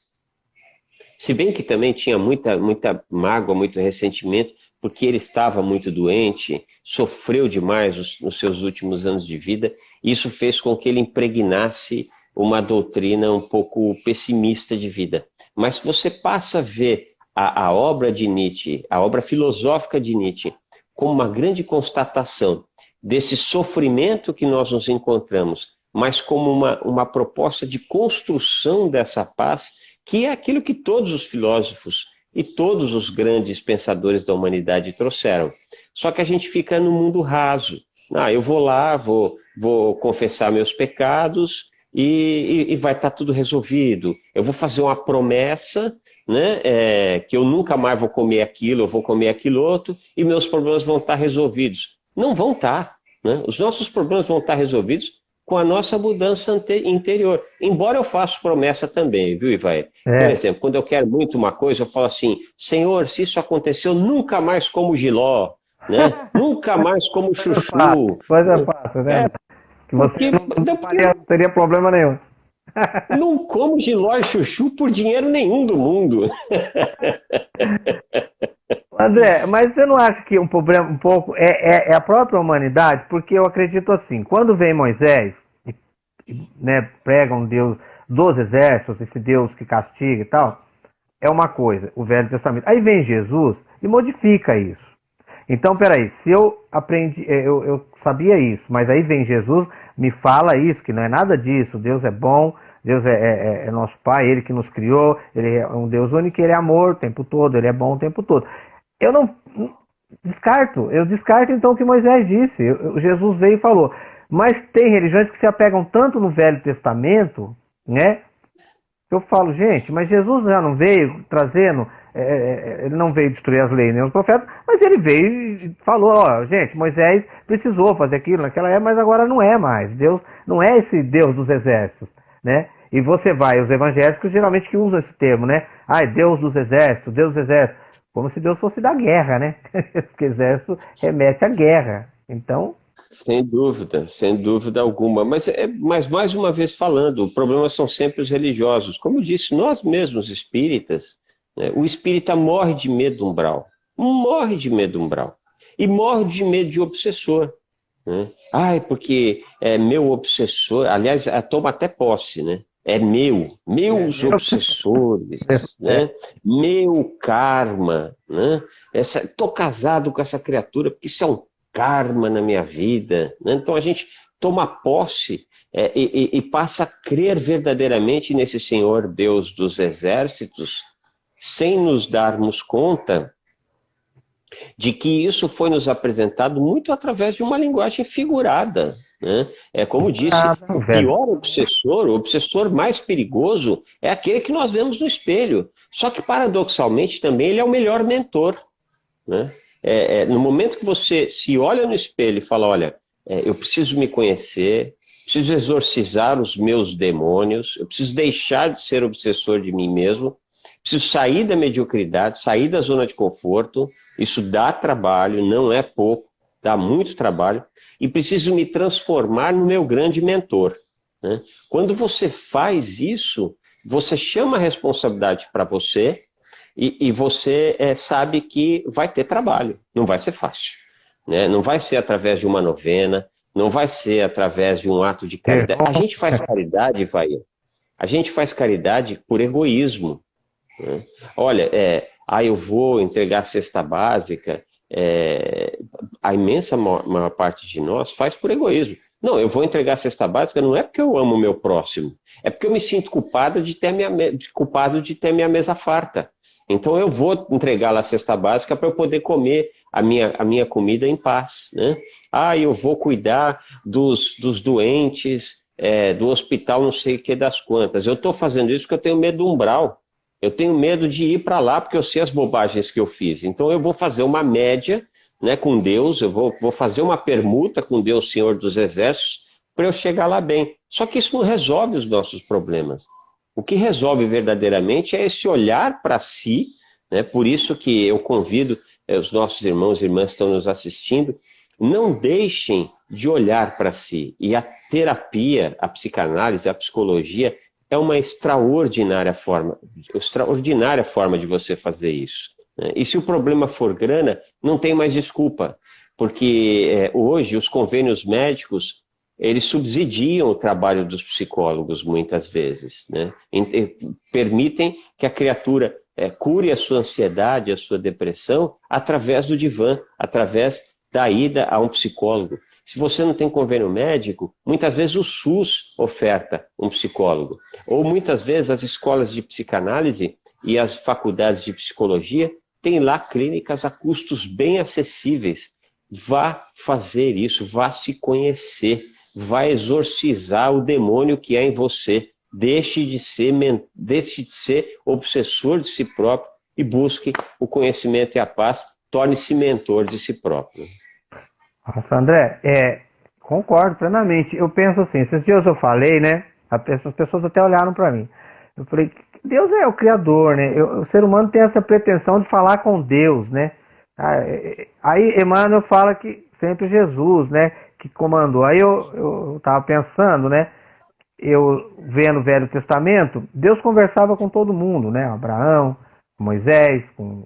Speaker 3: se bem que também tinha muita, muita mágoa, muito ressentimento, porque ele estava muito doente, sofreu demais os, nos seus últimos anos de vida, isso fez com que ele impregnasse uma doutrina um pouco pessimista de vida. Mas se você passa a ver a, a obra de Nietzsche, a obra filosófica de Nietzsche, como uma grande constatação desse sofrimento que nós nos encontramos, mas como uma, uma proposta de construção dessa paz que é aquilo que todos os filósofos e todos os grandes pensadores da humanidade trouxeram. Só que a gente fica no mundo raso. Ah, eu vou lá, vou, vou confessar meus pecados e, e, e vai estar tá tudo resolvido. Eu vou fazer uma promessa né, é, que eu nunca mais vou comer aquilo, eu vou comer aquilo outro, e meus problemas vão estar tá resolvidos. Não vão estar. Tá, né? Os nossos problemas vão estar resolvidos com a nossa mudança interior. Embora eu faça promessa também, viu, Ivaí? É. Por exemplo, quando eu quero muito uma coisa, eu falo assim, Senhor, se isso aconteceu, nunca mais como giló, né? (laughs) nunca mais como chuchu.
Speaker 2: Coisa fácil, né? É, que você porque, não, não, faria, não teria problema nenhum. (laughs)
Speaker 3: Não como giló e chuchu por dinheiro nenhum do mundo. (laughs)
Speaker 2: André, mas você não acha que um problema um pouco é, é, é, a própria humanidade? Porque eu acredito assim, quando vem Moisés, né, prega um Deus dos exércitos, esse Deus que castiga e tal, é uma coisa, o Velho Testamento. Aí vem Jesus e modifica isso. Então, peraí, se eu aprendi, é, eu, eu sabia isso, mas aí vem Jesus, me fala isso, que não é nada disso, Deus é bom, Deus é, é, é, nosso Pai, Ele que nos criou, Ele é um Deus único, Ele é amor o tempo todo, Ele é bom o tempo todo. Eu não. descarto. Eu descarto então o que Moisés disse. Jesus veio e falou. Mas tem religiões que se apegam tanto no Velho Testamento, né? Eu falo, gente, mas Jesus já não veio trazendo, é, é, é ele não veio destruir as leis nem os profetas, mas ele veio e falou, ó, gente, Moisés precisou fazer aquilo naquela época, mas agora não é mais. Deus não é esse Deus dos exércitos, né? E você vai, os evangélicos geralmente que usam esse termo, né? Ai, Deus dos exércitos, Deus dos exércitos. Como se Deus fosse da guerra, né? (laughs) Porque exército remete à guerra. Então.
Speaker 3: Sem dúvida, sem dúvida alguma. Mas, é, mas mais uma vez falando, o problema são sempre os religiosos. Como eu disse, nós mesmos espíritas, né, o espírita morre de medo umbral. Morre de medo umbral. E morre de medo de obsessor. Né? Ai, porque é meu obsessor. Aliás, toma até posse, né? É meu, meus é, obsessores, (laughs) né? meu karma. Né? Estou casado com essa criatura porque isso é um karma na minha vida. Né? Então a gente toma posse é, e, e, passa a crer verdadeiramente nesse Senhor Deus dos exércitos, sem nos darmos conta de que isso foi nos apresentado muito através de uma linguagem figurada. Né? É como disse, ah, o pior obsessor, o obsessor mais perigoso é aquele que nós vemos no espelho. Só que, paradoxalmente, também ele é o melhor mentor. Né? É, é, no momento que você se olha no espelho e fala, olha, é, eu preciso me conhecer, preciso exorcizar os meus demônios, eu preciso deixar de ser obsessor de mim mesmo, preciso sair da mediocridade, sair da zona de conforto, isso dá trabalho, não é pouco, dá muito trabalho, e preciso me transformar no meu grande mentor. Né? Quando você faz isso, você chama a responsabilidade para você e, e você é, sabe que vai ter trabalho, não vai ser fácil. Né? Não vai ser através de uma novena, não vai ser através de um ato de caridade. A gente faz caridade, vai. A gente faz caridade por egoísmo. Né? Olha, é, ah, eu vou entregar a cesta básica, é, a imensa maior, maior, parte de nós faz por egoísmo. Não, eu vou entregar a cesta básica não é porque eu amo o meu próximo, é porque eu me sinto culpado de ter minha, culpado de ter minha mesa farta. Então eu vou entregar lá a cesta básica para eu poder comer a minha, a minha comida em paz. Né? Ah, eu vou cuidar dos, dos doentes, é, do hospital não sei o que das quantas. Eu estou fazendo isso porque eu tenho medo do umbral. Eu tenho medo de ir para lá porque eu sei as bobagens que eu fiz. Então eu vou fazer uma média né, com Deus, eu vou, vou fazer uma permuta com Deus, Senhor dos Exércitos, para eu chegar lá bem. Só que isso não resolve os nossos problemas. O que resolve verdadeiramente é esse olhar para si, né, por isso que eu convido é, os nossos irmãos e irmãs que estão nos assistindo, não deixem de olhar para si. E a terapia, a psicanálise, a psicologia, é uma extraordinária forma, extraordinária forma de você fazer isso. Né? E se o problema for grana, não tem mais desculpa, porque é, hoje os convênios médicos eles subsidiam o trabalho dos psicólogos muitas vezes, né? permitem que a criatura é, cure a sua ansiedade, a sua depressão através do divã, através da ida a um psicólogo. Se você não tem convênio médico, muitas vezes o SUS oferta um psicólogo. Ou muitas vezes as escolas de psicanálise e as faculdades de psicologia têm lá clínicas a custos bem acessíveis. Vá fazer isso, vá se conhecer, vá exorcizar o demônio que há em você. Deixe de ser, deixe de ser obsessor de si próprio e busque o conhecimento e a paz. Torne-se mentor de si próprio.
Speaker 2: Nossa, André, é, concordo plenamente. Eu penso assim, esses dias eu falei, né? As pessoas até olharam para mim. Eu falei, Deus é o Criador, né? O ser humano tem essa pretensão de falar com Deus, né? Ah, é, é, aí Emmanuel fala que sempre Jesus, né? Que comandou. Aí eu estava pensando, né? Eu vendo o Velho Testamento, Deus conversava com todo mundo, né? Abraão, Moisés, com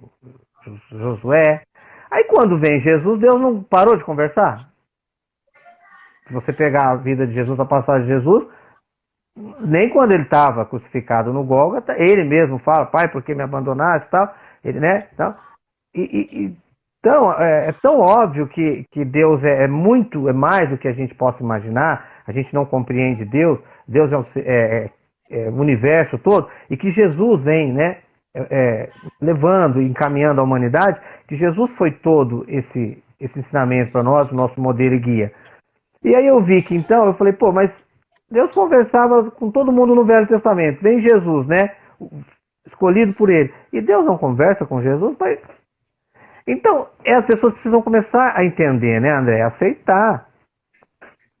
Speaker 2: Josué. Aí quando vem Jesus, Deus não parou de conversar? Se você pegar a vida de Jesus, a passagem de Jesus, nem quando ele estava crucificado no Gólgota, ele mesmo fala, pai, por que me abandonaste tal? Ele, né? Então, e, e, é, é, tão óbvio que, que Deus é, é, muito, é mais do que a gente possa imaginar, a gente não compreende Deus, Deus é é, é, é o universo todo, e que Jesus vem, né? é, levando e encaminhando a humanidade, que Jesus foi todo esse, esse ensinamento para nós, o nosso modelo e guia. E aí eu vi que então, eu falei, pô, mas Deus conversava com todo mundo no Velho Testamento, vem Jesus, né? Escolhido por ele. E Deus não conversa com Jesus, mas. Então, as pessoas precisam começar a entender, né, André? Aceitar.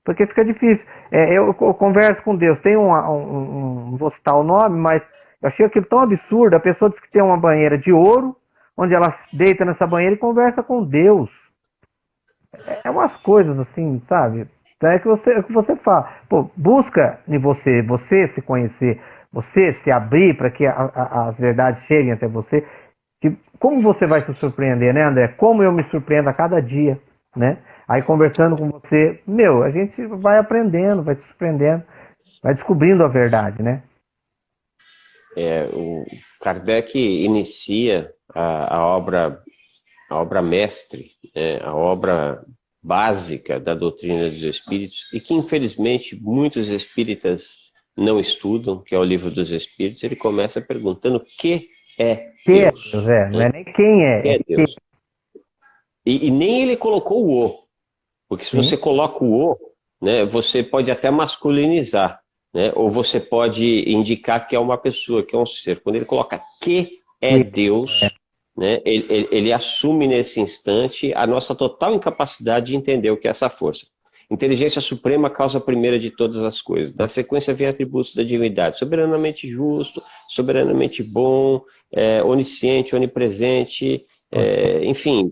Speaker 2: Porque fica difícil. É, eu, eu, converso com Deus, tem um, um, um, vou citar o nome, mas eu achei aquilo tão absurdo. A pessoa diz que tem uma banheira de ouro, onde ela deita nessa banheira e conversa com Deus. É umas coisas assim, sabe? Então é que você, é que você fala. Pô, busca em você, você se conhecer, você se abrir para que as verdades cheguem até você. Que, como você vai se surpreender, né, André? Como eu me surpreendo a cada dia, né? Aí conversando com você, meu, a gente vai aprendendo, vai se surpreendendo, vai descobrindo a verdade, né?
Speaker 3: É, o Kardec inicia a, a obra a obra mestre, né, a obra básica da doutrina dos espíritos e que infelizmente muitos espíritas não estudam, que é o livro dos espíritos, ele começa perguntando que é Deus.
Speaker 2: Que é, né? Não é nem quem é. é Deus.
Speaker 3: E, e, nem ele colocou o O. Porque se Sim. você coloca o O, né, você pode até masculinizar, né, ou você pode indicar que é uma pessoa, que é um ser. Quando ele coloca que é Deus, é. Né, ele, ele, assume nesse instante a nossa total incapacidade de entender o que é essa força. Inteligência suprema, causa primeira de todas as coisas. Na sequência vem atributos da divindade. Soberanamente justo, soberanamente bom, é, onisciente, onipresente, é, enfim,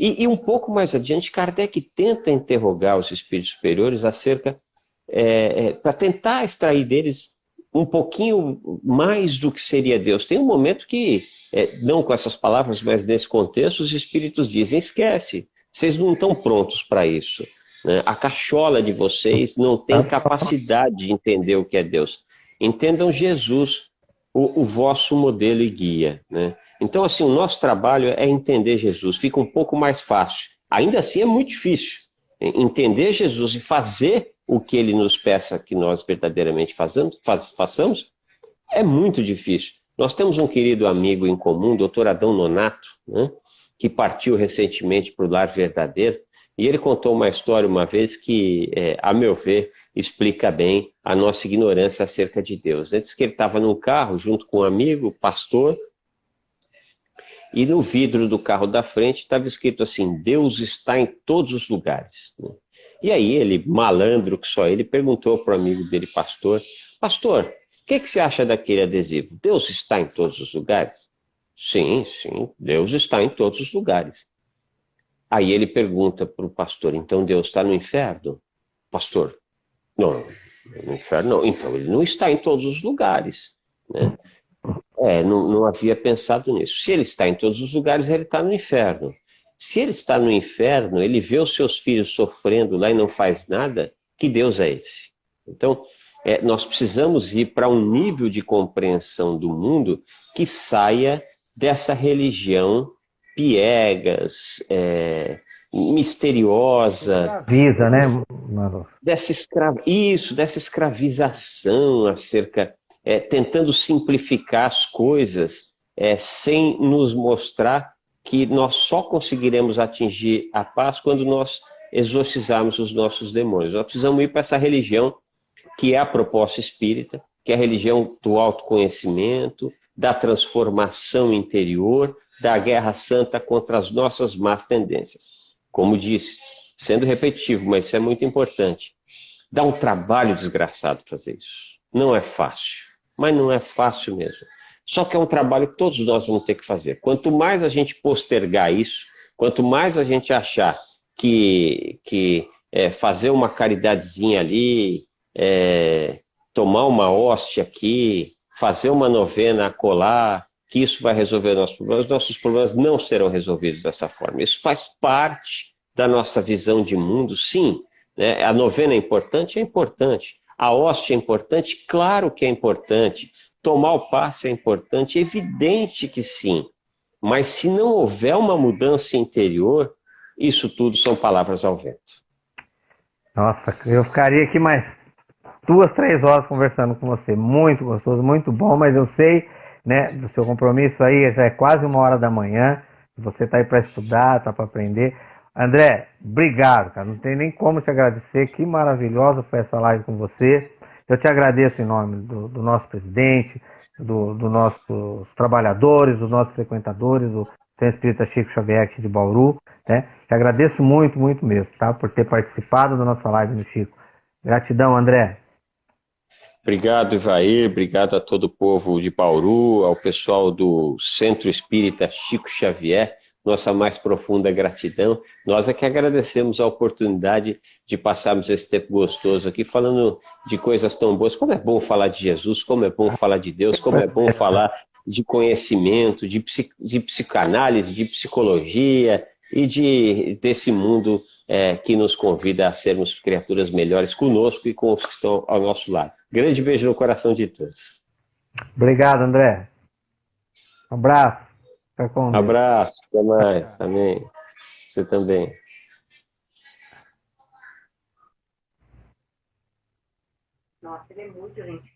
Speaker 3: e, e, um pouco mais adiante, Kardec tenta interrogar os espíritos superiores acerca, é, é, para tentar extrair deles um pouquinho mais do que seria Deus. Tem um momento que, é, não com essas palavras, mas nesse contexto, os espíritos dizem, esquece, vocês não estão prontos para isso. Né? A cachola de vocês não tem capacidade de entender o que é Deus. Entendam Jesus, o, o vosso modelo e guia. Né? Então, assim, o nosso trabalho é entender Jesus, fica um pouco mais fácil. Ainda assim é muito difícil. Entender Jesus e fazer o que ele nos peça que nós verdadeiramente façamos, façamos é muito difícil. Nós temos um querido amigo em comum, doutor Adão Nonato, né, que partiu recentemente para o Lar Verdadeiro, e ele contou uma história uma vez que, é, a meu ver, explica bem a nossa ignorância acerca de Deus. Ele disse que ele estava num carro junto com um amigo, pastor, e no vidro do carro da frente estava escrito assim, Deus está em todos os lugares. E aí ele, malandro que só ele, perguntou para o amigo dele, pastor, pastor, o que, que você acha daquele adesivo? Deus está em todos os lugares? Sim, sim, Deus está em todos os lugares. Aí ele pergunta para o pastor, então Deus está no inferno? Pastor, não, no inferno não. Então ele não está em todos os lugares. Né? É, não, não havia pensado nisso. Se ele está em todos os lugares, ele está no inferno. Se ele está no inferno, ele vê os seus filhos sofrendo lá e não faz nada, que Deus é esse? Então, é, nós precisamos ir para um nível de compreensão do mundo que saia dessa religião piegas, é, misteriosa.
Speaker 2: Escraviza, né,
Speaker 3: Dessa escra... Isso, dessa escravização acerca é, tentando simplificar as coisas é, sem nos mostrar que nós só conseguiremos atingir a paz quando nós exorcizarmos os nossos demônios. Nós precisamos ir para essa religião que é a proposta espírita, que é a religião do autoconhecimento, da transformação interior, da guerra santa contra as nossas más tendências. Como disse, sendo repetitivo, mas isso é muito importante, dá um trabalho desgraçado fazer isso. Não é fácil mas não é fácil mesmo. Só que é um trabalho que todos nós vamos ter que fazer. Quanto mais a gente postergar isso, quanto mais a gente achar que, que é, fazer uma caridadezinha ali, é, tomar uma hóstia aqui, fazer uma novena a colar, que isso vai resolver nossos problemas, nossos problemas não serão resolvidos dessa forma. Isso faz parte da nossa visão de mundo, sim. Né? A novena é importante? É importante. A hóstia é importante? Claro que é importante. Tomar o passe é importante? Evidente que sim. Mas se não houver uma mudança interior, isso tudo são palavras ao vento.
Speaker 2: Nossa, eu ficaria aqui mais duas, três horas conversando com você. Muito gostoso, muito bom, mas eu sei né, do seu compromisso aí, já é quase uma hora da manhã, você está aí para estudar, está para aprender. André, obrigado, cara. Não tem nem como te agradecer. Que maravilhosa foi essa live com você. Eu te agradeço em nome do, do nosso presidente, dos do nossos trabalhadores, dos nossos frequentadores, do Centro Espírita Chico Xavier aqui de Bauru. Né? Te agradeço muito, muito mesmo, tá? Por ter participado da nossa live no Chico. Gratidão, André.
Speaker 3: Obrigado, Ivair. Obrigado a todo o povo de Bauru, ao pessoal do Centro Espírita Chico Xavier. Nossa mais profunda gratidão. Nós é que agradecemos a oportunidade de passarmos esse tempo gostoso aqui falando de coisas tão boas. Como é bom falar de Jesus, como é bom falar de Deus, como é bom falar de conhecimento, de, de psicanálise, de psicologia e de, desse mundo é, que nos convida a sermos criaturas melhores conosco e com os que estão ao nosso lado. Grande beijo no coração de todos.
Speaker 2: Obrigado, André. Um abraço.
Speaker 3: Abraço. Até mais. Amém. Você também. Nossa, ele é muito gentil.